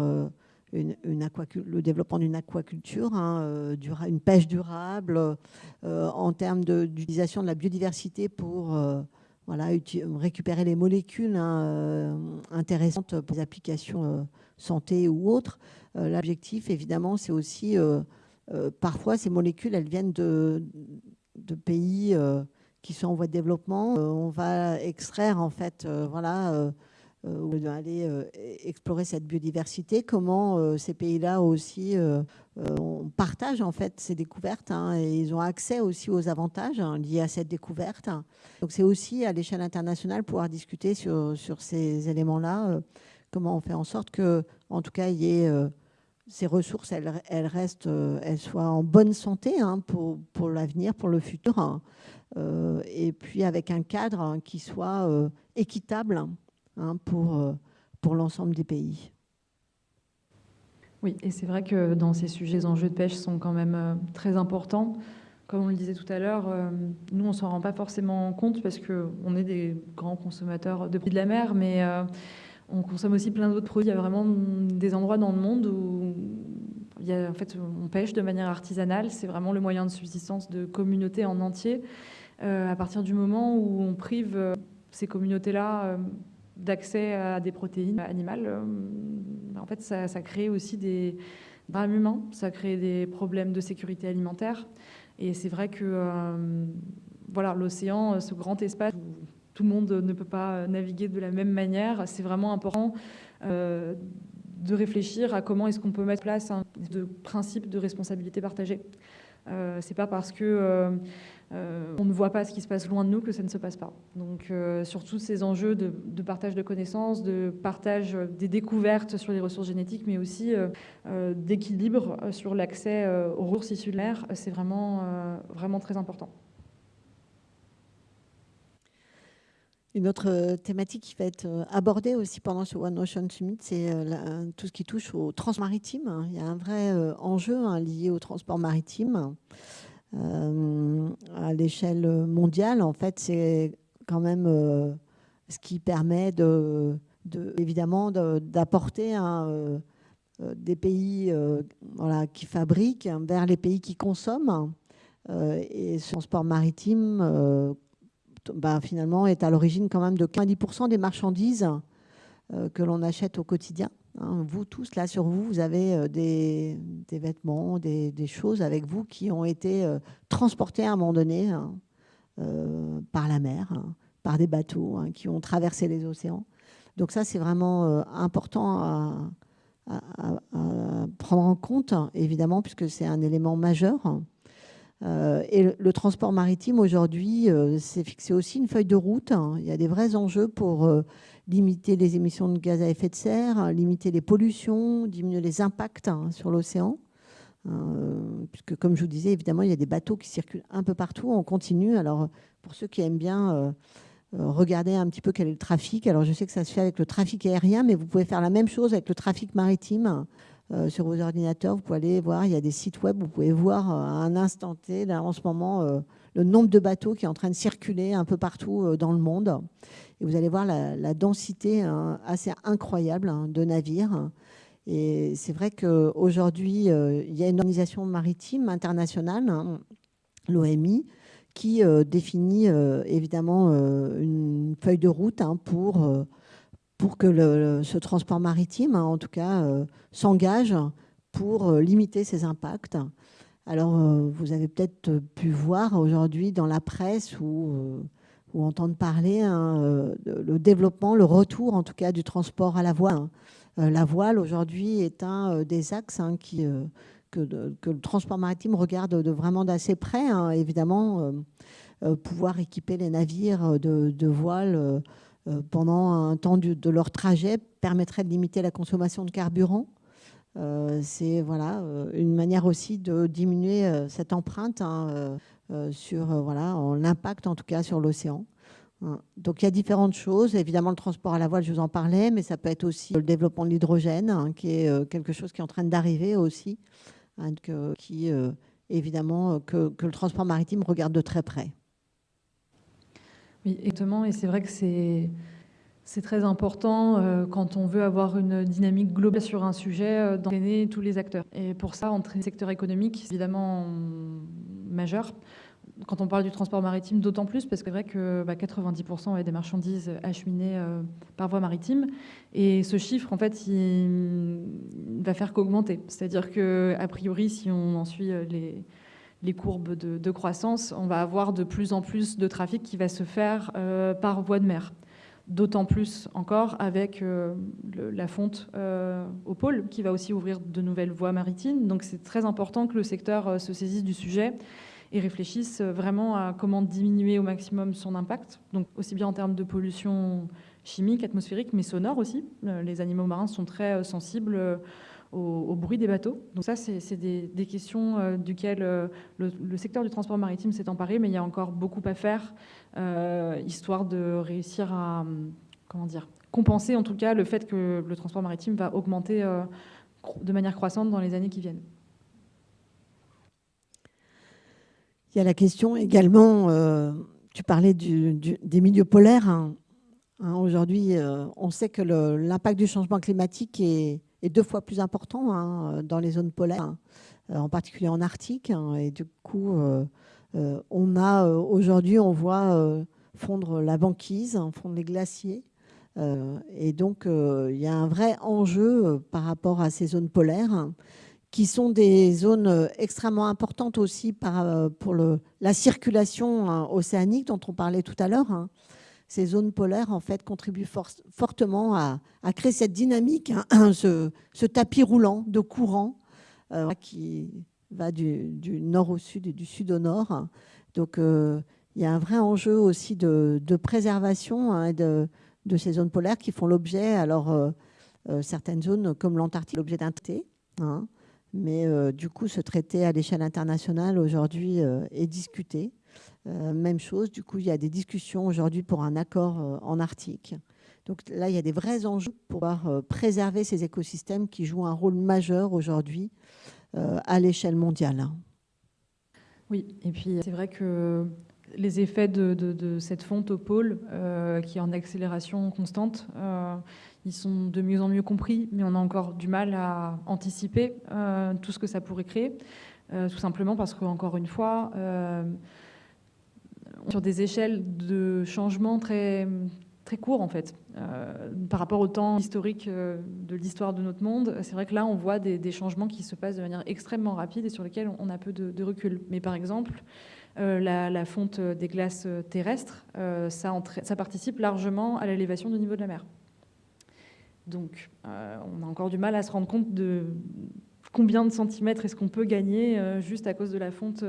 le développement d'une aquaculture, hein, une pêche durable, en termes d'utilisation de, la biodiversité pour récupérer les molécules hein, intéressantes pour les applications santé ou autres. L'objectif, évidemment, c'est aussi euh, parfois, ces molécules, elles viennent de, pays euh, qui sont en voie de développement. Euh, on va extraire, en fait, voilà, aller explorer cette biodiversité, comment ces pays-là aussi partagent en fait ces découvertes hein, et ils ont accès aussi aux avantages hein, liés à cette découverte. Donc c'est aussi à l'échelle internationale pouvoir discuter sur, sur ces éléments-là comment on fait en sorte que, en tout cas, il y ait ces ressources, elles, restent, elles soient en bonne santé hein, pour, pour l'avenir, pour le futur, hein. et puis avec un cadre hein, qui soit équitable pour, pour l'ensemble des pays. Oui, et c'est vrai que dans ces sujets, les enjeux de pêche sont quand même très importants. Comme on le disait tout à l'heure, euh, nous, on ne s'en rend pas forcément compte parce qu'on est des grands consommateurs de produits de la mer, mais euh, on consomme aussi plein d'autres produits. Il y a vraiment des endroits dans le monde où y a, en fait, on pêche de manière artisanale. C'est vraiment le moyen de subsistance de communautés en entier. Euh, à partir du moment où on prive ces communautés-là d'accès à des protéines animales, en fait, ça, crée aussi des drames humains, ça crée des problèmes de sécurité alimentaire. Et c'est vrai que euh, voilà, l'océan, euh, ce grand espace où tout le monde ne peut pas naviguer de la même manière, c'est vraiment important euh, de réfléchir à comment est-ce qu'on peut mettre en place un de principe de responsabilité partagée. Euh, c'est pas parce que euh, on ne voit pas ce qui se passe loin de nous que ça ne se passe pas. Donc, euh, sur tous ces enjeux de, partage de connaissances, de partage des découvertes sur les ressources génétiques, mais aussi euh, d'équilibre sur l'accès aux ressources issues de l'air, c'est vraiment, vraiment très important. Une autre thématique qui va être abordée aussi pendant ce One Ocean Summit, c'est tout ce qui touche au transport maritime. Il y a un vrai enjeu hein, lié au transport maritime. Euh, à l'échelle mondiale, en fait, c'est quand même euh, ce qui permet de, évidemment d'apporter euh, des pays qui fabriquent vers les pays qui consomment. et ce transport maritime, ben, finalement, est à l'origine quand même de 90% des marchandises que l'on achète au quotidien. Hein, vous tous, là, sur vous, vous avez euh, des, vêtements, des, choses avec vous qui ont été euh, transportés à un moment donné hein, euh, par la mer, hein, par des bateaux qui ont traversé les océans. Donc ça, c'est vraiment important à, prendre en compte, évidemment, puisque c'est un élément majeur. Et le, transport maritime, aujourd'hui, c'est fixé aussi une feuille de route. Il y a des vrais enjeux pour limiter les émissions de gaz à effet de serre, limiter les pollutions, diminuer les impacts hein, sur l'océan. Euh, puisque, comme je vous disais, évidemment, il y a des bateaux qui circulent un peu partout. On continue. Alors, pour ceux qui aiment bien euh, euh, regarder un petit peu quel est le trafic, alors je sais que ça se fait avec le trafic aérien, mais vous pouvez faire la même chose avec le trafic maritime. Sur vos ordinateurs, vous pouvez aller voir, il y a des sites web, vous pouvez voir à un instant T, en ce moment, le nombre de bateaux qui est en train de circuler un peu partout dans le monde. Et vous allez voir la, densité hein, assez incroyable hein, de navires. Et c'est vrai qu'aujourd'hui, euh, il y a une organisation maritime internationale, hein, l'OMI, qui euh, définit euh, évidemment une feuille de route pour, pour que ce transport maritime, en tout cas, s'engage pour limiter ses impacts. Alors, vous avez peut-être pu voir aujourd'hui dans la presse ou entendre parler hein, euh, le développement, le retour en tout cas du transport à la voile. Hein. Euh, la voile aujourd'hui est un euh, des axes hein, que, le transport maritime regarde de vraiment d'assez près. évidemment, pouvoir équiper les navires de, de voiles pendant un temps de leur trajet permettrait de limiter la consommation de carburant. C'est voilà, une manière aussi de diminuer cette empreinte euh, sur euh, l'impact en tout cas sur l'océan. Hein. Donc il y a différentes choses. Évidemment, le transport à la voile, je vous en parlais, mais ça peut être aussi le développement de l'hydrogène, hein, qui est euh, quelque chose qui est en train d'arriver aussi, hein, qui évidemment que, le transport maritime regarde de très près. Exactement. Et c'est vrai que c'est très important quand on veut avoir une dynamique globale sur un sujet d'entraîner tous les acteurs. Et pour ça, entraîner le secteur économique, c'est évidemment majeur. Quand on parle du transport maritime, d'autant plus parce que c'est vrai que 90% bah, des marchandises acheminées euh, par voie maritime. Et ce chiffre, en fait, il, va faire qu'augmenter. C'est-à-dire qu'a priori, si on en suit euh, les, les courbes de, croissance, on va avoir de plus en plus de trafic qui va se faire euh, par voie de mer. D'autant plus encore avec la fonte au pôle qui va aussi ouvrir de nouvelles voies maritimes. Donc c'est très important que le secteur se saisisse du sujet et réfléchissent vraiment à comment diminuer au maximum son impact, donc aussi bien en termes de pollution chimiques, atmosphériques, mais sonores aussi. les animaux marins sont très sensibles au, bruit des bateaux. Donc ça, c'est des, questions euh, duquel duquel le, secteur du transport maritime s'est emparé, mais il y a encore beaucoup à faire, euh, histoire de réussir à comment dire, compenser en tout cas le fait que le transport maritime va augmenter euh, de manière croissante dans les années qui viennent. Il y a la question également, tu parlais des milieux polaires. Hein. Hein, aujourd'hui, on sait que l'impact du changement climatique est, est deux fois plus important hein, dans les zones polaires, hein, en particulier en Arctique. Hein, et du coup, euh, euh, on a euh, aujourd'hui, on voit fondre la banquise, fondre les glaciers. et donc, il y a un vrai enjeu par rapport à ces zones polaires qui sont des zones extrêmement importantes aussi pour la circulation océanique dont on parlait tout à l'heure ces zones polaires en fait contribuent fortement à, créer cette dynamique, hein, *clears throat* ce, tapis roulant de courant euh, qui va du, nord au sud et du sud au nord. Donc euh, il y a un vrai enjeu aussi de, préservation hein, de, ces zones polaires qui font l'objet, alors euh, certaines zones comme l'Antarctique, l'objet d'un traité. Hein. mais du coup, ce traité à l'échelle internationale aujourd'hui est discuté. Euh, même chose, du coup, il y a des discussions aujourd'hui pour un accord euh, en Arctique. Donc là, il y a des vrais enjeux pour pouvoir euh, préserver ces écosystèmes qui jouent un rôle majeur aujourd'hui à l'échelle mondiale. Oui, et puis c'est vrai que les effets de, cette fonte au pôle, qui est en accélération constante, ils sont de mieux en mieux compris, mais on a encore du mal à anticiper tout ce que ça pourrait créer, tout simplement parce qu'encore une fois, sur des échelles de changement très, très courts en fait. Euh, par rapport au temps historique euh, de l'histoire de notre monde, c'est vrai que là on voit des, changements qui se passent de manière extrêmement rapide et sur lesquels on a peu de, recul. Mais par exemple, euh, la, fonte des glaces terrestres, ça, ça, participe largement à l'élévation du niveau de la mer. Donc on a encore du mal à se rendre compte de combien de centimètres est-ce qu'on peut gagner juste à cause de la fonte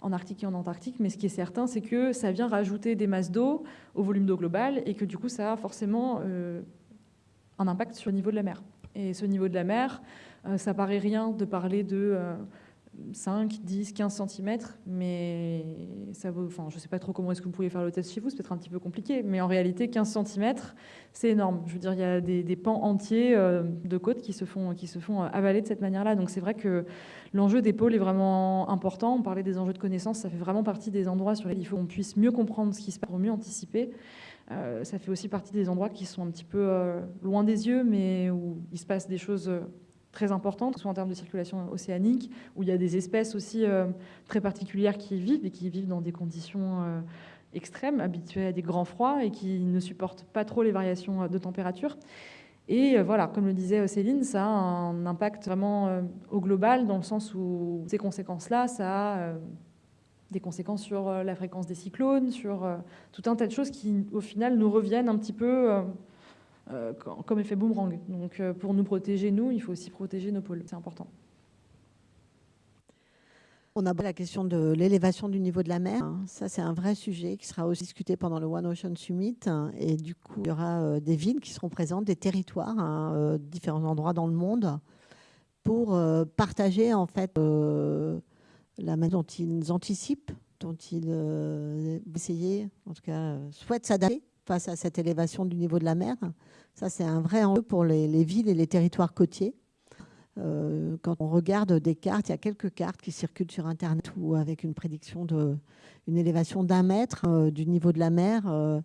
en Arctique et en Antarctique, mais ce qui est certain, c'est que ça vient rajouter des masses d'eau au volume d'eau global et que du coup, ça a forcément euh, un impact sur le niveau de la mer. Et ce niveau de la mer, euh, ça paraît rien de parler de euh, 5, 10, 15 cm, mais ça vaut, enfin, je ne sais pas trop comment est-ce que vous pouvez faire le test chez vous, c'est peut-être un petit peu compliqué, mais en réalité, 15 cm, c'est énorme. Je veux dire, il y a des, pans entiers euh, de côtes qui se font, qui se font euh, avaler de cette manière-là. Donc c'est vrai que l'enjeu des pôles est vraiment important. On parlait des enjeux de connaissance, ça fait vraiment partie des endroits sur lesquels il faut qu'on puisse mieux comprendre ce qui se passe pour mieux anticiper. Euh, ça fait aussi partie des endroits qui sont un petit peu loin des yeux, mais où il se passe des choses très importantes, soit en termes de circulation océanique, où il y a des espèces aussi euh, très particulières qui vivent et qui vivent dans des conditions euh, extrêmes, habituées à des grands froids et qui ne supportent pas trop les variations euh, de température. Et voilà, comme le disait Céline, ça a un impact vraiment au global, dans le sens où ces conséquences-là, ça a des conséquences sur la fréquence des cyclones, sur tout un tas de choses qui, au final, nous reviennent un petit peu comme effet boomerang. Donc euh, pour nous protéger, nous, il faut aussi protéger nos pôles. C'est important. On a la question de l'élévation du niveau de la mer. Ça, c'est un vrai sujet qui sera aussi discuté pendant le One Ocean Summit. Et du coup, il y aura euh, des villes qui seront présentes, des territoires, hein, différents endroits dans le monde, pour partager en fait la manière dont ils anticipent, dont ils essayent, en tout cas, souhaitent s'adapter face à cette élévation du niveau de la mer. Ça, c'est un vrai enjeu pour les, villes et les territoires côtiers. Euh, quand on regarde des cartes, il y a quelques cartes qui circulent sur Internet où avec une prédiction d'une élévation d'un mètre euh, du niveau de la mer euh,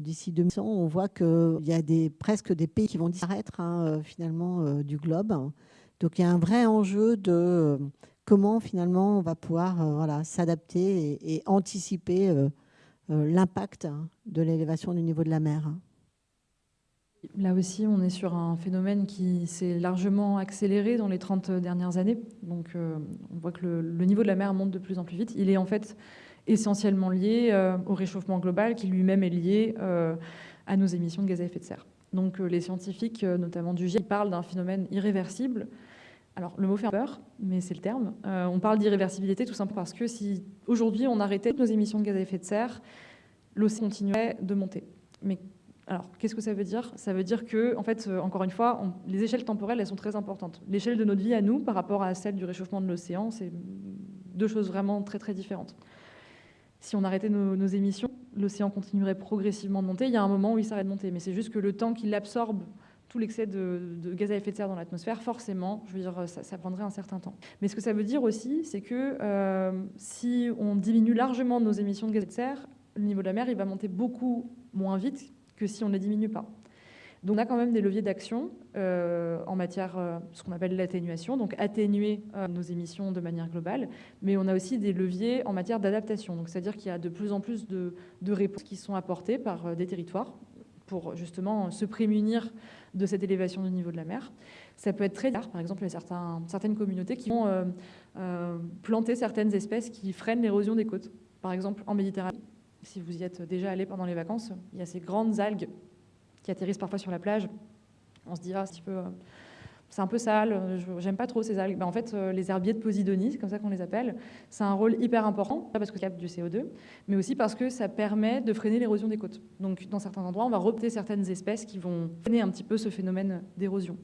d'ici 2100, on voit qu'il y a des, presque des pays qui vont disparaître hein, finalement du globe. Donc il y a un vrai enjeu de comment finalement on va pouvoir s'adapter et, anticiper l'impact hein, de l'élévation du niveau de la mer. Hein. Là aussi, on est sur un phénomène qui s'est largement accéléré dans les 30 dernières années. Donc, euh, on voit que le, niveau de la mer monte de plus en plus vite. Il est en fait essentiellement lié euh, au réchauffement global, qui lui-même est lié à nos émissions de gaz à effet de serre. Donc, les scientifiques, notamment du GIEC, parlent d'un phénomène irréversible alors, le mot fait peur, mais c'est le terme. Euh, on parle d'irréversibilité tout simplement parce que si aujourd'hui on arrêtait nos émissions de gaz à effet de serre, l'océan continuait de monter. Mais Alors, qu'est-ce que ça veut dire? Ça veut dire que, en fait, encore une fois, les échelles temporelles, elles sont très importantes. L'échelle de notre vie à nous, par rapport à celle du réchauffement de l'océan, c'est deux choses vraiment très, très différentes. Si on arrêtait nos, nos émissions, l'océan continuerait progressivement de monter. Il y a un moment où il s'arrête de monter, mais c'est juste que le temps qu'il absorbe tout l'excès de, gaz à effet de serre dans l'atmosphère, forcément, je veux dire, ça, prendrait un certain temps. Mais ce que ça veut dire aussi, c'est que euh, si on diminue largement nos émissions de gaz à effet de serre, le niveau de la mer, il va monter beaucoup moins vite que si on ne les diminue pas. Donc on a quand même des leviers d'action euh, en matière, euh, ce qu'on appelle l'atténuation, donc atténuer nos émissions de manière globale, mais on a aussi des leviers en matière d'adaptation. C'est-à-dire qu'il y a de plus en plus de réponses qui sont apportées par des territoires pour justement se prémunir de cette élévation du niveau de la mer. Ça peut être très tard, par exemple, il y a certaines communautés qui vont euh, euh, planter certaines espèces qui freinent l'érosion des côtes. Par exemple, en Méditerranée, si vous y êtes déjà allé pendant les vacances, il y a ces grandes algues qui atterrissent parfois sur la plage. On se dit, ah, un petit peu euh, c'est un peu sale, j'aime pas trop ces algues. Ben, en fait, euh, les herbiers de Posidonie, c'est comme ça qu'on les appelle, c'est un rôle hyper important, parce que ça capte du CO2, mais aussi parce que ça permet de freiner l'érosion des côtes. Donc, dans certains endroits, on va repter certaines espèces qui vont freiner un petit peu ce phénomène d'érosion.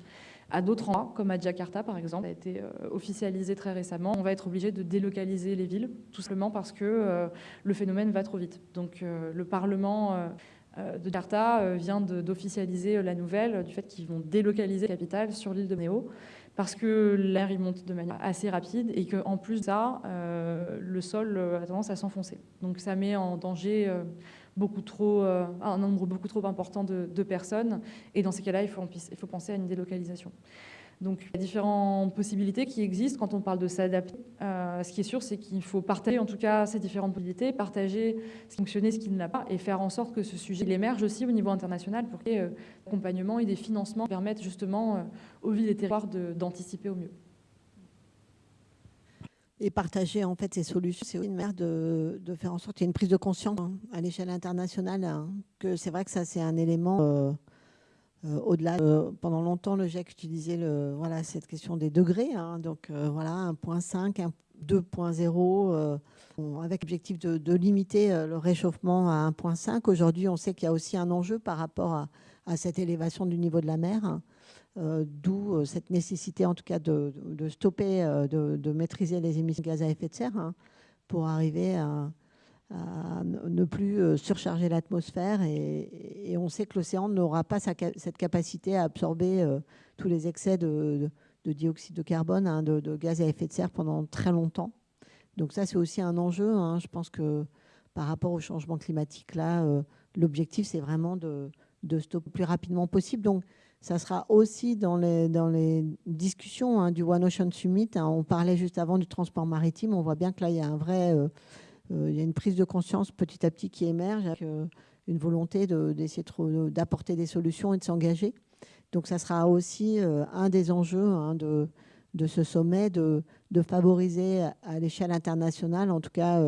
À d'autres endroits, comme à Jakarta par exemple, ça a été euh, officialisé très récemment, on va être obligé de délocaliser les villes, tout simplement parce que euh, le phénomène va trop vite. Donc le Parlement euh, de Jakarta euh, vient d'officialiser euh, la nouvelle du fait qu'ils vont délocaliser la capitale sur l'île de Méo parce que l'air il monte de manière assez rapide et qu'en plus de ça, le sol a tendance à s'enfoncer. Donc ça met en danger beaucoup trop, un nombre beaucoup trop important de, personnes et dans ces cas-là, il faut penser à une délocalisation. Donc, il y a différentes possibilités qui existent quand on parle de s'adapter. Euh, ce qui est sûr, c'est qu'il faut partager en tout cas ces différentes possibilités, partager ce qui fonctionne, ce qui ne l'a pas, et faire en sorte que ce sujet émerge aussi au niveau international pour qu'il y ait euh, et des financements qui permettent justement euh, aux villes et territoires d'anticiper au mieux. Et partager en fait ces solutions, c'est une manière de, faire en sorte qu'il y ait une prise de conscience hein, à l'échelle internationale, hein, que c'est vrai que ça c'est un élément euh, au-delà, euh, pendant longtemps, le GIEC utilisait cette question des degrés. Hein. donc euh, voilà, 1.5, 2.0, avec l'objectif de, limiter le réchauffement à 1.5. Aujourd'hui, on sait qu'il y a aussi un enjeu par rapport à, cette élévation du niveau de la mer. Hein. D'où cette nécessité, en tout cas, de, stopper, de, maîtriser les émissions de gaz à effet de serre hein, pour arriver à, à ne plus euh, surcharger l'atmosphère et, on sait que l'océan n'aura pas cette capacité à absorber euh, tous les excès de, dioxyde de carbone, hein, de, gaz à effet de serre pendant très longtemps. Donc ça, c'est aussi un enjeu. Hein. Je pense que par rapport au changement climatique, là, euh, l'objectif, c'est vraiment de, stopper le plus rapidement possible. Donc ça sera aussi dans les, discussions hein, du One Ocean Summit. on parlait juste avant du transport maritime. On voit bien que là, il y a un vrai... il y a une prise de conscience petit à petit qui émerge avec euh, une volonté d'essayer d'apporter des solutions et de s'engager. Donc ça sera aussi euh, un des enjeux hein, de, ce sommet, de, favoriser à l'échelle internationale, en tout cas,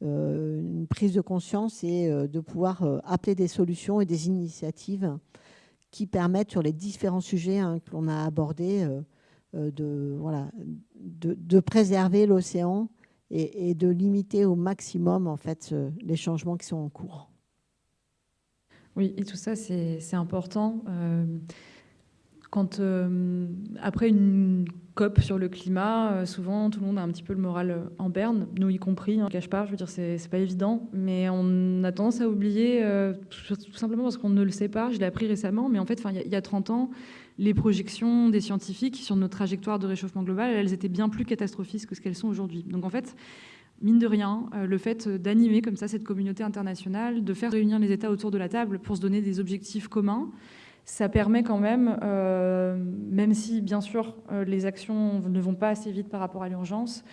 une prise de conscience et de pouvoir appeler des solutions et des initiatives qui permettent sur les différents sujets hein, que l'on a abordés de préserver l'océan et, de limiter au maximum en fait les changements qui sont en cours. Oui, et tout ça, c'est important. Euh, quand, euh, après une COP sur le climat, euh, souvent tout le monde a un petit peu le moral en berne, nous y compris, hein, cache pas, je veux dire, c'est pas évident, mais on a tendance à oublier, tout simplement parce qu'on ne le sait pas, je l'ai appris récemment, mais en fait, il y, a 30 ans, les projections des scientifiques sur nos trajectoires de réchauffement global, elles étaient bien plus catastrophiques que ce qu'elles sont aujourd'hui. Donc en fait, mine de rien, euh, le fait d'animer comme ça cette communauté internationale, de faire réunir les États autour de la table pour se donner des objectifs communs, ça permet quand même, euh, même si bien sûr euh, les actions ne vont pas assez vite par rapport à l'urgence,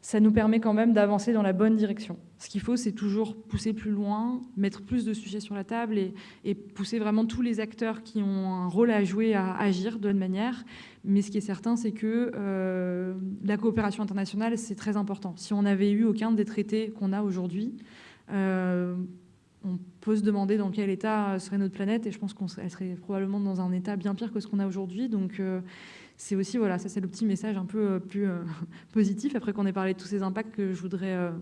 ça nous permet quand même d'avancer dans la bonne direction. Ce qu'il faut, c'est toujours pousser plus loin, mettre plus de sujets sur la table et, pousser vraiment tous les acteurs qui ont un rôle à jouer à agir de la manière. Mais ce qui est certain, c'est que euh, la coopération internationale, c'est très important. Si on n'avait eu aucun des traités qu'on a aujourd'hui, euh, on peut se demander dans quel état serait notre planète, et je pense qu'elle serait probablement dans un état bien pire que ce qu'on a aujourd'hui. Donc, euh, c'est aussi, voilà, ça c'est le petit message un peu euh, plus euh, *laughs* positif, après qu'on ait parlé de tous ces impacts que je voudrais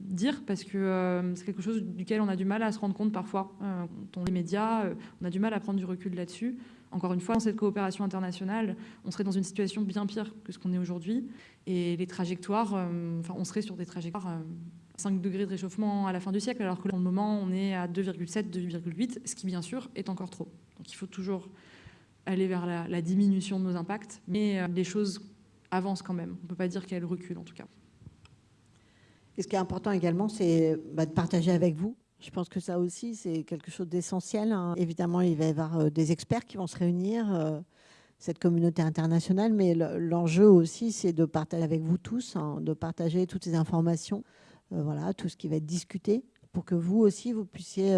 dire parce que c'est quelque chose duquel on a du mal à se rendre compte parfois. quand on les médias, on a du mal à prendre du recul là-dessus. Encore une fois, dans cette coopération internationale, on serait dans une situation bien pire que ce qu'on est aujourd'hui. Et les trajectoires, enfin, on serait sur des trajectoires 5 degrés de réchauffement à la fin du siècle, alors que pour le moment, on est à 2,7, 2,8, ce qui, bien sûr, est encore trop. Donc il faut toujours aller vers la, diminution de nos impacts, mais euh, les choses avancent quand même. On ne peut pas dire qu'elles reculent, en tout cas. Et ce qui est important également, c'est bah, de partager avec vous. Je pense que ça aussi, c'est quelque chose d'essentiel. Hein. Évidemment, il va y avoir euh, des experts qui vont se réunir, euh, cette communauté internationale, mais l'enjeu aussi, c'est de partager avec vous tous, hein, de partager toutes ces informations voilà, tout ce qui va être discuté, pour que vous aussi, vous puissiez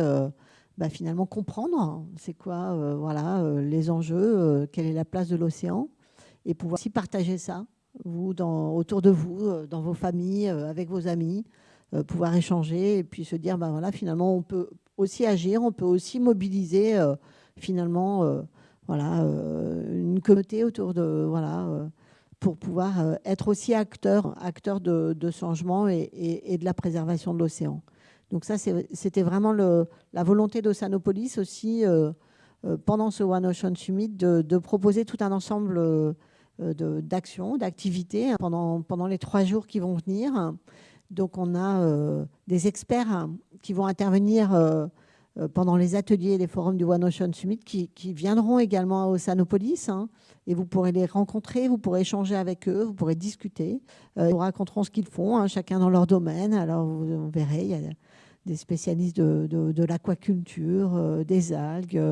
bah, finalement comprendre c'est quoi euh, voilà, les enjeux, quelle est la place de l'océan, et pouvoir aussi partager ça, vous, dans, autour de vous, dans vos familles, avec vos amis, pouvoir échanger, et puis se dire, bah, voilà, finalement, on peut aussi agir, on peut aussi mobiliser finalement voilà, une communauté autour de... Voilà, pour pouvoir euh, être aussi acteur, acteur de, changement et, de la préservation de l'océan. Donc ça, c'était vraiment la volonté d'Oceanopolis aussi, euh, euh, pendant ce One Ocean Summit, de, proposer tout un ensemble d'actions, d'activités pendant, pendant les trois jours qui vont venir. Donc on a des experts qui vont intervenir euh, pendant les ateliers et les forums du One Ocean Summit qui, viendront également à Oceanopolis. Hein, et vous pourrez les rencontrer, vous pourrez échanger avec eux, vous pourrez discuter. Euh, ils vous raconteront ce qu'ils font, hein, chacun dans leur domaine. Alors vous, verrez, des spécialistes de, l'aquaculture, euh, des algues,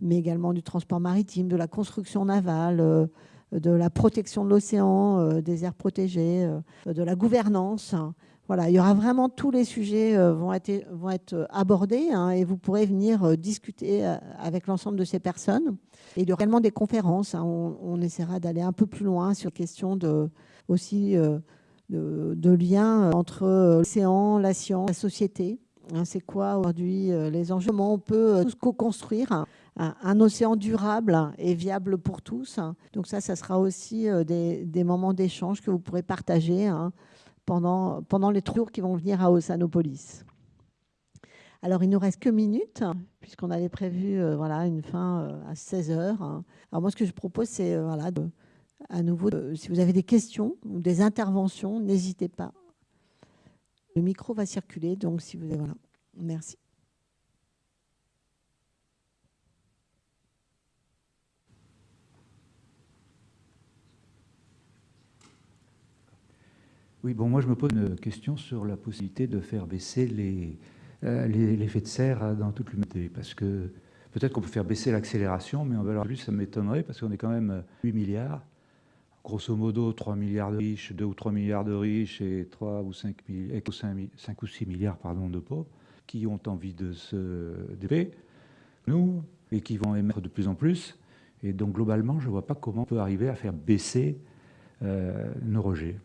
mais également du transport maritime, de la construction navale, de la protection de l'océan, des aires protégées, de la gouvernance. Hein. Voilà, il y aura vraiment tous les sujets euh, vont, être, vont être euh, abordés hein, et vous pourrez venir euh, discuter avec l'ensemble de ces personnes. Et il y aura également des conférences. Hein. on, essaiera d'aller un peu plus loin sur question de, aussi de, liens entre l'océan, la science, la société. Hein. C'est quoi aujourd'hui les enjeux? Comment on peut tous co-construire un, océan durable et viable pour tous? Donc ça, ça sera aussi des, des moments d'échange que vous pourrez partager pendant, pendant les jours qui vont venir à Ossanopolis. Alors, il nous reste que minutes, puisqu'on avait prévu euh, voilà, une fin euh, à 16 heures. Alors, moi, ce que je propose, c'est euh, voilà, à nouveau, si vous avez des questions ou des interventions, n'hésitez pas. Le micro va circuler, donc si vous... Voilà. Merci. Oui, bon, moi je me pose une question sur la possibilité de faire baisser euh, l'effet de serre dans toute l'humanité. Parce que peut-être qu'on peut faire baisser l'accélération, mais en valeur plus, ça m'étonnerait parce qu'on est quand même 8 milliards. Grosso modo, 3 milliards de riches, 2 ou 3 milliards de riches et 3 ou 5, 5 ou 6 milliards pardon, de pauvres qui ont envie de se développer, nous, et qui vont émettre de plus en plus. Et donc globalement, je ne vois pas comment on peut arriver à faire baisser euh, nos rejets.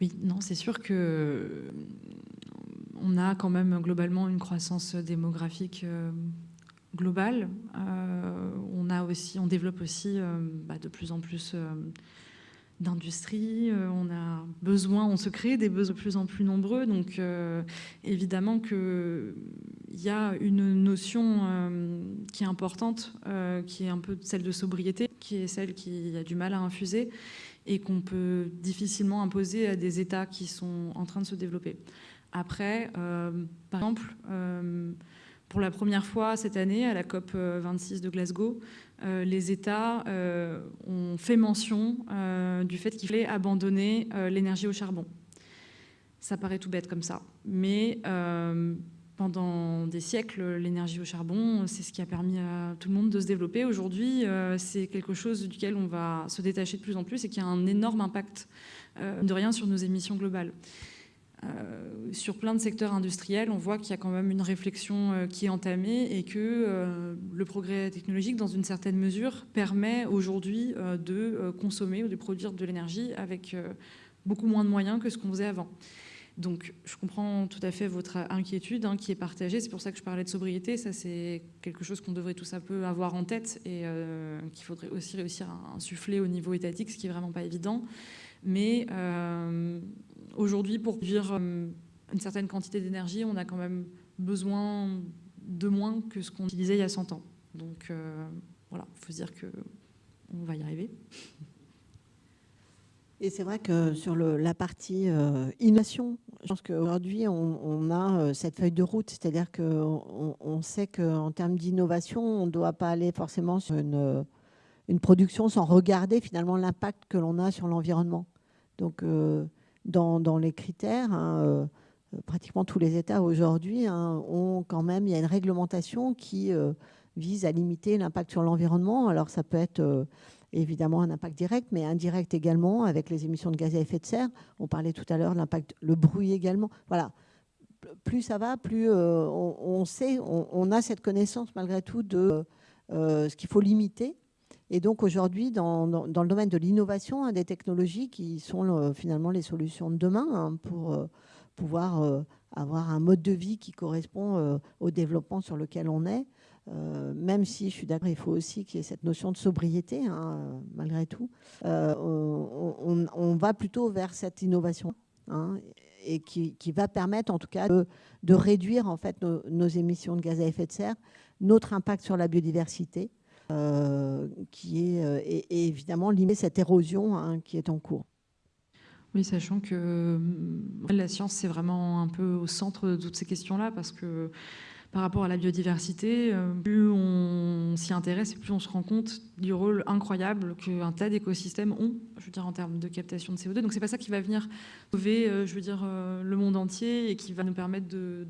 Oui, non, c'est sûr que euh, on a quand même globalement une croissance démographique euh, globale. Euh, on a aussi, on développe aussi bah, de plus en plus d'industries. on a besoin, on se crée des besoins de plus en plus nombreux. Donc évidemment qu'il y a une notion qui est importante, qui est un peu celle de sobriété, qui est celle qui a du mal à infuser et qu'on peut difficilement imposer à des États qui sont en train de se développer. Après, euh, par exemple, euh, pour la première fois cette année, à la COP 26 de Glasgow, euh, les États ont fait mention du fait qu'il fallait abandonner l'énergie au charbon. Ça paraît tout bête comme ça, mais pendant des siècles, l'énergie au charbon, c'est ce qui a permis à tout le monde de se développer. Aujourd'hui, euh, c'est quelque chose duquel on va se détacher de plus en plus et qui a un énorme impact euh, de rien sur nos émissions globales. Euh, sur plein de secteurs industriels, on voit qu'il y a quand même une réflexion qui est entamée et que le progrès technologique, dans une certaine mesure, permet aujourd'hui de consommer ou de produire de l'énergie avec beaucoup moins de moyens que ce qu'on faisait avant. Donc, je comprends tout à fait votre inquiétude hein, qui est partagée. C'est pour ça que je parlais de sobriété. Ça, c'est quelque chose qu'on devrait tous un peu avoir en tête et euh, qu'il faudrait aussi réussir à insuffler au niveau étatique, ce qui est vraiment pas évident. Mais aujourd'hui, pour produire une certaine quantité d'énergie, on a quand même besoin de moins que ce qu'on utilisait il y a 100 ans. Donc voilà, il faut se dire qu'on va y arriver. Et c'est vrai que sur la partie euh, innovation, je pense qu'aujourd'hui, on, a euh, cette feuille de route, c'est-à-dire qu'on on sait qu'en termes d'innovation, on ne doit pas aller forcément sur une, production sans regarder finalement l'impact que l'on a sur l'environnement. Donc, euh, dans, les critères, hein, pratiquement tous les États aujourd'hui hein, ont quand même, il y a une réglementation qui vise à limiter l'impact sur l'environnement. Alors, ça peut être évidemment un impact direct, mais indirect également avec les émissions de gaz à effet de serre. On parlait tout à l'heure de l'impact, le bruit également. Voilà. Plus ça va, plus euh, on, sait, on, a cette connaissance malgré tout de euh, ce qu'il faut limiter. Et donc aujourd'hui, dans, le domaine de l'innovation, hein, des technologies qui sont euh, finalement les solutions de demain hein, pour pouvoir avoir un mode de vie qui correspond au développement sur lequel on est, euh, même si je suis d'accord, il faut aussi qu'il y ait cette notion de sobriété, hein, malgré tout. Euh, on, va plutôt vers cette innovation et qui, va permettre en tout cas de, réduire en fait nos, émissions de gaz à effet de serre, notre impact sur la biodiversité, euh, qui est et, évidemment limiter cette érosion hein, qui est en cours. Oui, sachant que la science, c'est vraiment un peu au centre de toutes ces questions-là, parce que par rapport à la biodiversité, euh, plus on s'y intéresse et plus on se rend compte du rôle incroyable qu'un tas d'écosystèmes ont, je veux dire, en termes de captation de CO2. Donc c'est pas ça qui va venir sauver, euh, je veux dire, euh, le monde entier et qui va nous permettre de,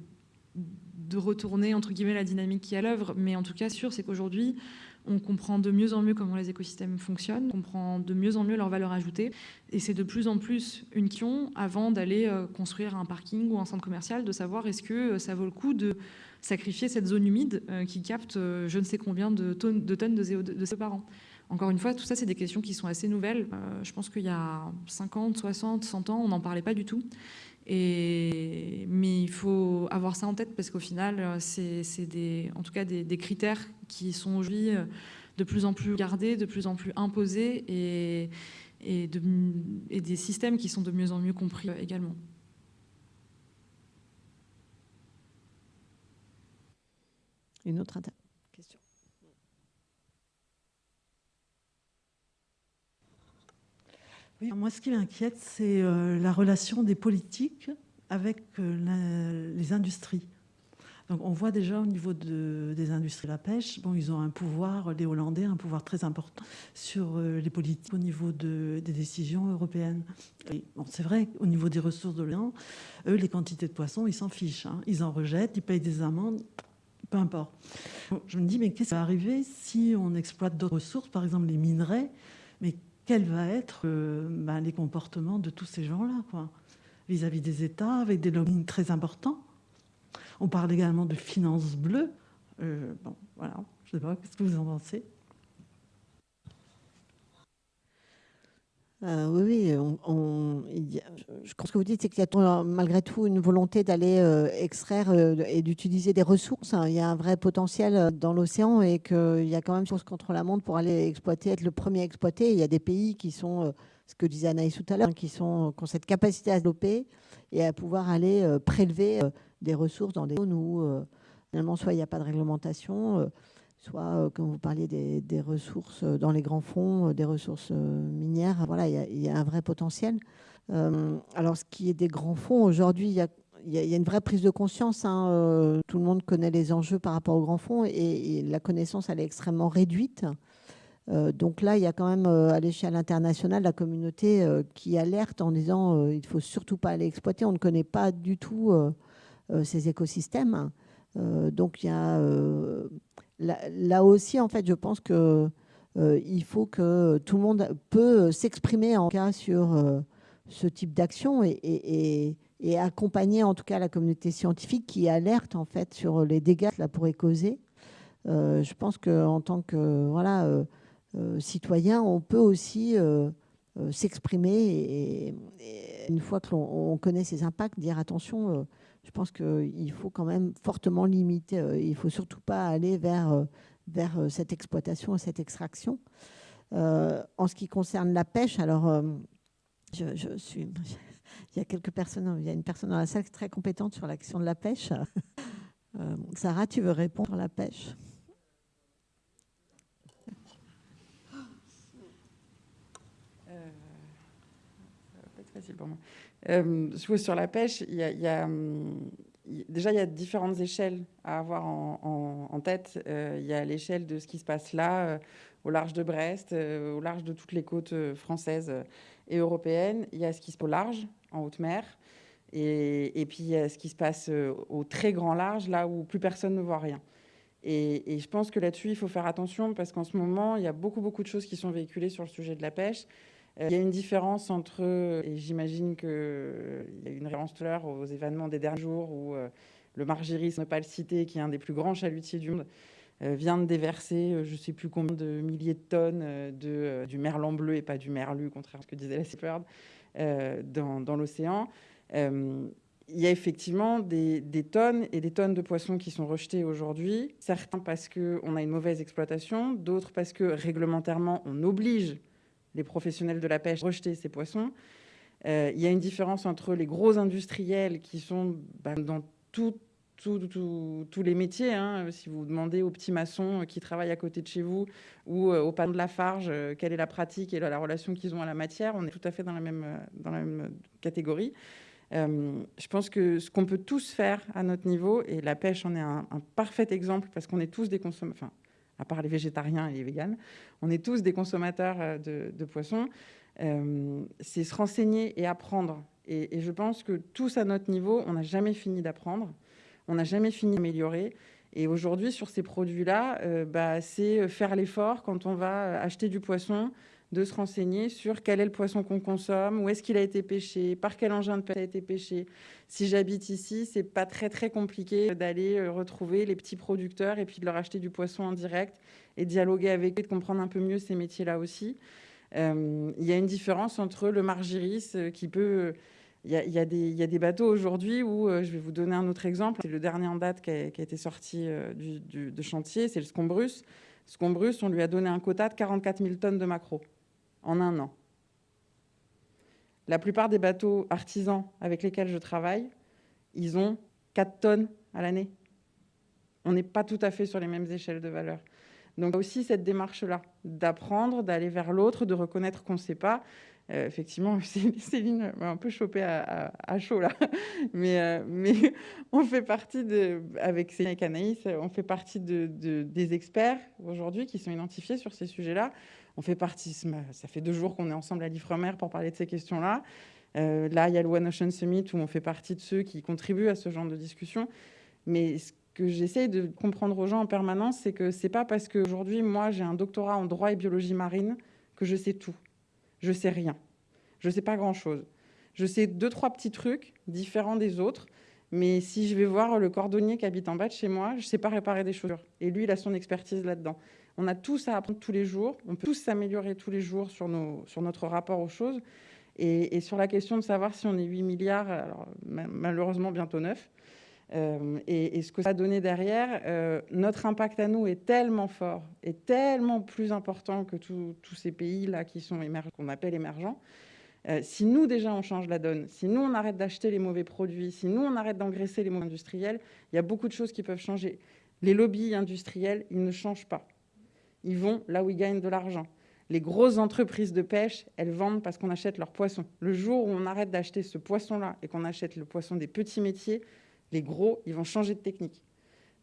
de retourner, entre guillemets, la dynamique qui est à l'œuvre. Mais en tout cas, sûr, c'est qu'aujourd'hui, on comprend de mieux en mieux comment les écosystèmes fonctionnent, on comprend de mieux en mieux leur valeur ajoutée. Et c'est de plus en plus une question, avant d'aller construire un parking ou un centre commercial, de savoir est-ce que ça vaut le coup de sacrifier cette zone humide euh, qui capte euh, je ne sais combien de tonnes de, tonnes de CO2 par an. Encore une fois, tout ça, c'est des questions qui sont assez nouvelles. Euh, je pense qu'il y a 50, 60, 100 ans, on n'en parlait pas du tout. Mais il faut avoir ça en tête parce qu'au final, c'est en tout cas des, critères qui sont aujourd'hui de plus en plus gardés, de plus en plus imposés et, et, et des systèmes qui sont de mieux en mieux compris également. Une autre question. moi, ce qui m'inquiète, c'est euh, la relation des politiques avec euh, les industries. Donc, on voit déjà au niveau des industries de la pêche, bon, ils ont un pouvoir, les Hollandais, un pouvoir très important sur euh, les politiques au niveau des décisions européennes. Bon, c'est vrai, au niveau des ressources de l'Orient, eux, les quantités de poissons, ils s'en fichent. Hein. Ils en rejettent, ils payent des amendes, peu importe. Je me dis, mais qu'est-ce qui va arriver si on exploite d'autres ressources, par exemple les minerais, mais quels vont être euh, ben, les comportements de tous ces gens-là, vis-à-vis des États, avec des lobbying très importants On parle également de finances bleues. Euh, bon, voilà, je ne sais pas, qu'est-ce que vous en pensez? Euh, oui, oui. je pense que vous dites, c'est qu'il y a malgré tout une volonté d'aller euh, extraire et d'utiliser des ressources. Hein. Il y a un vrai potentiel dans l'océan et qu'il y a quand même chose contre la montre pour aller exploiter, être le premier à exploiter. Il y a des pays qui sont, ce que disait Anaïs tout à l'heure, qui, sont, qui ont cette capacité à développer et à pouvoir aller prélever des ressources dans des zones où finalement soit il n'y a pas de réglementation soit, euh, comme vous parliez, des, ressources euh, dans les grands fonds, euh, des ressources minières. Voilà, il y, a un vrai potentiel. alors, ce qui est des grands fonds, aujourd'hui, il y a une vraie prise de conscience. Hein, tout le monde connaît les enjeux par rapport aux grands fonds et, la connaissance, elle est extrêmement réduite. donc là, il y a quand même à l'échelle internationale la communauté qui alerte en disant il ne faut surtout pas aller exploiter. On ne connaît pas du tout ces écosystèmes. donc il y a là, aussi, en fait, je pense que euh, il faut que tout le monde peut s'exprimer en cas sur euh, ce type d'action et, accompagner en tout cas la communauté scientifique qui alerte en fait sur les dégâts que cela pourrait causer. Euh, je pense qu'en tant que voilà, citoyen, on peut aussi s'exprimer et, une fois que l'on connaît ces impacts, dire attention, je pense qu'il faut quand même fortement limiter. Euh, il ne faut surtout pas aller vers, euh, vers euh, cette exploitation et cette extraction. en ce qui concerne la pêche, alors Je, suis. *laughs* Il y a quelques personnes, il y a une personne dans la salle très compétente sur la question de la pêche. *laughs* Sarah, tu veux répondre sur la pêche? Facile pour moi. Euh, sur la pêche, il y a, hum, déjà, il y a différentes échelles à avoir en, tête. Euh, il y a l'échelle de ce qui se passe là, euh, au large de Brest, au large de toutes les côtes françaises et européennes. Il y a ce qui se passe au large, en haute mer. Et, puis, il y a ce qui se passe au très grand large, là où plus personne ne voit rien. Et, et je pense que là-dessus, il faut faire attention parce qu'en ce moment, il y a beaucoup, beaucoup de choses qui sont véhiculées sur le sujet de la pêche. Il y a une différence entre, et j'imagine qu'il y a une référence tout à l'heure aux événements des derniers jours où euh, le Margiris, ne pas le citer, qui est un des plus grands chalutiers du monde, euh, vient de déverser euh, je ne sais plus combien de milliers de tonnes de, du merlan bleu et pas du merlu, contrairement à ce que disait la Seabird, dans, dans l'océan. il y a effectivement des, des, tonnes et des tonnes de poissons qui sont rejetés aujourd'hui, certains parce qu'on a une mauvaise exploitation, d'autres parce que réglementairement on oblige les professionnels de la pêche rejeter ces poissons. Euh, il y a une différence entre les gros industriels qui sont bah, dans tous les métiers. Hein. Si vous demandez aux petits maçons qui travaillent à côté de chez vous ou euh, aux panneaux de la farge euh, quelle est la pratique et la, relation qu'ils ont à la matière, on est tout à fait dans la même, catégorie. je pense que ce qu'on peut tous faire à notre niveau, et la pêche en est un, parfait exemple parce qu'on est tous des consommateurs, à part les végétariens et les véganes, on est tous des consommateurs euh, de, poissons. Euh, c'est se renseigner et apprendre. Et, je pense que tous à notre niveau, on n'a jamais fini d'apprendre, on n'a jamais fini d'améliorer. Et aujourd'hui, sur ces produits-là, euh, bah, c'est faire l'effort quand on va acheter du poisson, de se renseigner sur quel est le poisson qu'on consomme, où est-ce qu'il a été pêché, par quel engin de pêche a été pêché. Si j'habite ici, c'est pas très très compliqué d'aller euh, retrouver les petits producteurs et puis de leur acheter du poisson en direct et dialoguer avec eux, de comprendre un peu mieux ces métiers-là aussi. Euh, il y a une différence entre le margiris euh, qui peut... Il y, a, des bateaux aujourd'hui où, je vais vous donner un autre exemple, c'est le dernier en date qui a, été sorti du, de chantier, c'est le Scombrus. Scombrus, on lui a donné un quota de 44 000 tonnes de maquereaux en un an. La plupart des bateaux artisans avec lesquels je travaille, ils ont 4 tonnes à l'année. On n'est pas tout à fait sur les mêmes échelles de valeur. Donc, aussi cette démarche-là, d'apprendre, d'aller vers l'autre, de reconnaître qu'on ne sait pas. Euh, effectivement, *laughs* Céline m'a un peu chopé à, chaud là, *laughs* mais, euh, *laughs* on fait partie de, avec Céline et Anaïs, on fait partie de, des experts aujourd'hui qui sont identifiés sur ces sujets-là. On fait partie, ça fait deux jours qu'on est ensemble à l'Ifremer pour parler de ces questions-là. Euh, là, il y a le One Ocean Summit où on fait partie de ceux qui contribuent à ce genre de discussion. Mais ce que j'essaie de comprendre aux gens en permanence, c'est que c'est pas parce qu'aujourd'hui, moi, j'ai un doctorat en droit et biologie marine que je sais tout. Je sais rien. Je sais pas grand-chose. Je sais deux, trois petits trucs différents des autres. Mais si je vais voir le cordonnier qui habite en bas de chez moi, je ne sais pas réparer des chaussures. Et lui, il a son expertise là-dedans. On a tous à apprendre tous les jours. On peut tous s'améliorer tous les jours sur, notre rapport aux choses. Et, sur la question de savoir si on est 8 milliards, alors, malheureusement bientôt 9, euh, et, ce que ça a donné derrière, euh, notre impact à nous est tellement fort, et tellement plus important que tous ces pays-là qui sont qu'on appelle émergents. Euh, si nous, déjà, on change la donne, si nous, on arrête d'acheter les mauvais produits, si nous, on arrête d'engraisser les mauvais industriels, il y a beaucoup de choses qui peuvent changer. Les lobbies industriels, ils ne changent pas ils vont là où ils gagnent de l'argent. Les grosses entreprises de pêche, elles vendent parce qu'on achète leurs poissons. Le jour où on arrête d'acheter ce poisson-là et qu'on achète le poisson des petits métiers, les gros, ils vont changer de technique.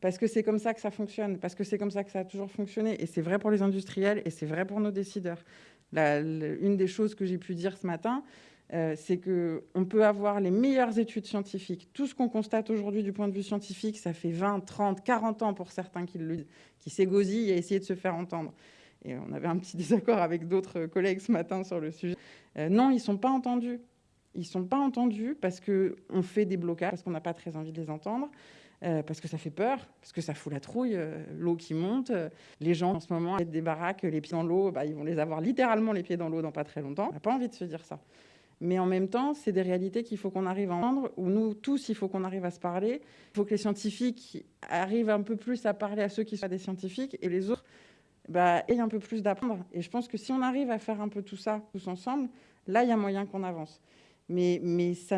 Parce que c'est comme ça que ça fonctionne, parce que c'est comme ça que ça a toujours fonctionné. Et c'est vrai pour les industriels et c'est vrai pour nos décideurs. une des choses que j'ai pu dire ce matin, euh, c'est qu'on peut avoir les meilleures études scientifiques. Tout ce qu'on constate aujourd'hui du point de vue scientifique, ça fait 20, 30, 40 ans pour certains qui, qui s'égosillent à essayer de se faire entendre. Et on avait un petit *laughs* désaccord avec d'autres collègues ce matin sur le sujet. Euh, non, ils ne sont pas entendus. Ils ne sont pas entendus parce qu'on fait des blocages, parce qu'on n'a pas très envie de les entendre. Euh, parce que ça fait peur, parce que ça fout la trouille, l'eau qui monte. les gens, en ce moment, des baraques, les pieds dans l'eau, bah, ils vont les avoir littéralement les pieds dans l'eau dans pas très longtemps. On n'a pas envie de se dire ça. Mais en même temps, c'est des réalités qu'il faut qu'on arrive à entendre, où nous tous, il faut qu'on arrive à se parler. Il faut que les scientifiques arrivent un peu plus à parler à ceux qui sont des scientifiques, et les autres bah, aient un peu plus d'apprendre. Et je pense que si on arrive à faire un peu tout ça tous ensemble, là, il y a moyen qu'on avance. Mais, mais ça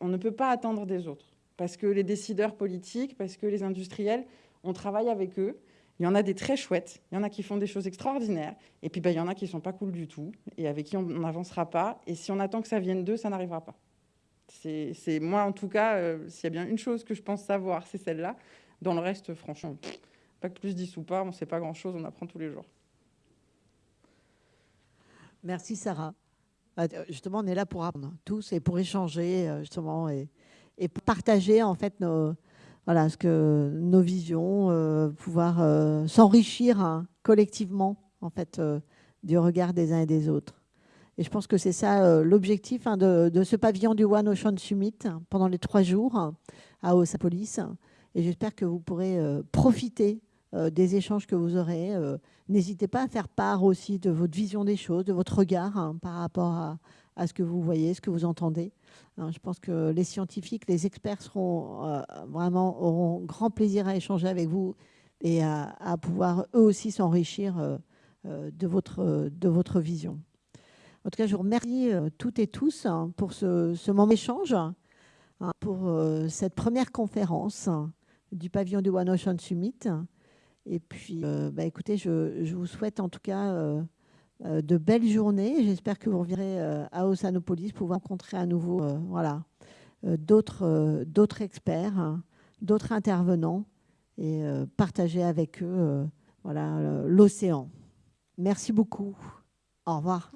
on ne peut pas attendre des autres. Parce que les décideurs politiques, parce que les industriels, on travaille avec eux. Il y en a des très chouettes, il y en a qui font des choses extraordinaires, et puis ben, il y en a qui ne sont pas cool du tout, et avec qui on n'avancera pas. Et si on attend que ça vienne d'eux, ça n'arrivera pas. C'est moi, en tout cas, euh, s'il y a bien une chose que je pense savoir, c'est celle-là. Dans le reste, franchement, pas que plus 10 ou pas, on ne sait pas grand-chose, on apprend tous les jours. Merci Sarah. Bah, justement, on est là pour apprendre tous et pour échanger euh, justement et, et partager en fait nos, voilà, ce que, nos visions, euh, pouvoir s'enrichir hein, collectivement en fait du regard des uns et des autres. Et je pense que c'est ça euh, l'objectif hein, de, ce pavillon du One Ocean Summit pendant les trois jours à Osapolis. Et j'espère que vous pourrez euh, profiter euh, des échanges que vous aurez. N'hésitez pas à faire part aussi de votre vision des choses, de votre regard hein, par rapport à, ce que vous voyez, ce que vous entendez. Hein, je pense que les scientifiques, les experts seront vraiment auront grand plaisir à échanger avec vous et à, pouvoir eux aussi s'enrichir de, votre, de votre vision. En tout cas, je vous remercie euh, toutes et tous hein, pour ce, moment d'échange, hein, pour euh, cette première conférence du pavillon du One Ocean Summit. Et puis, euh, bah, écoutez, je, vous souhaite en tout cas de belles journées. J'espère que vous reviendrez à Ossanopolis pour rencontrer à nouveau voilà, d'autres experts, d'autres intervenants et partager avec eux voilà l'océan. Merci beaucoup. Au revoir.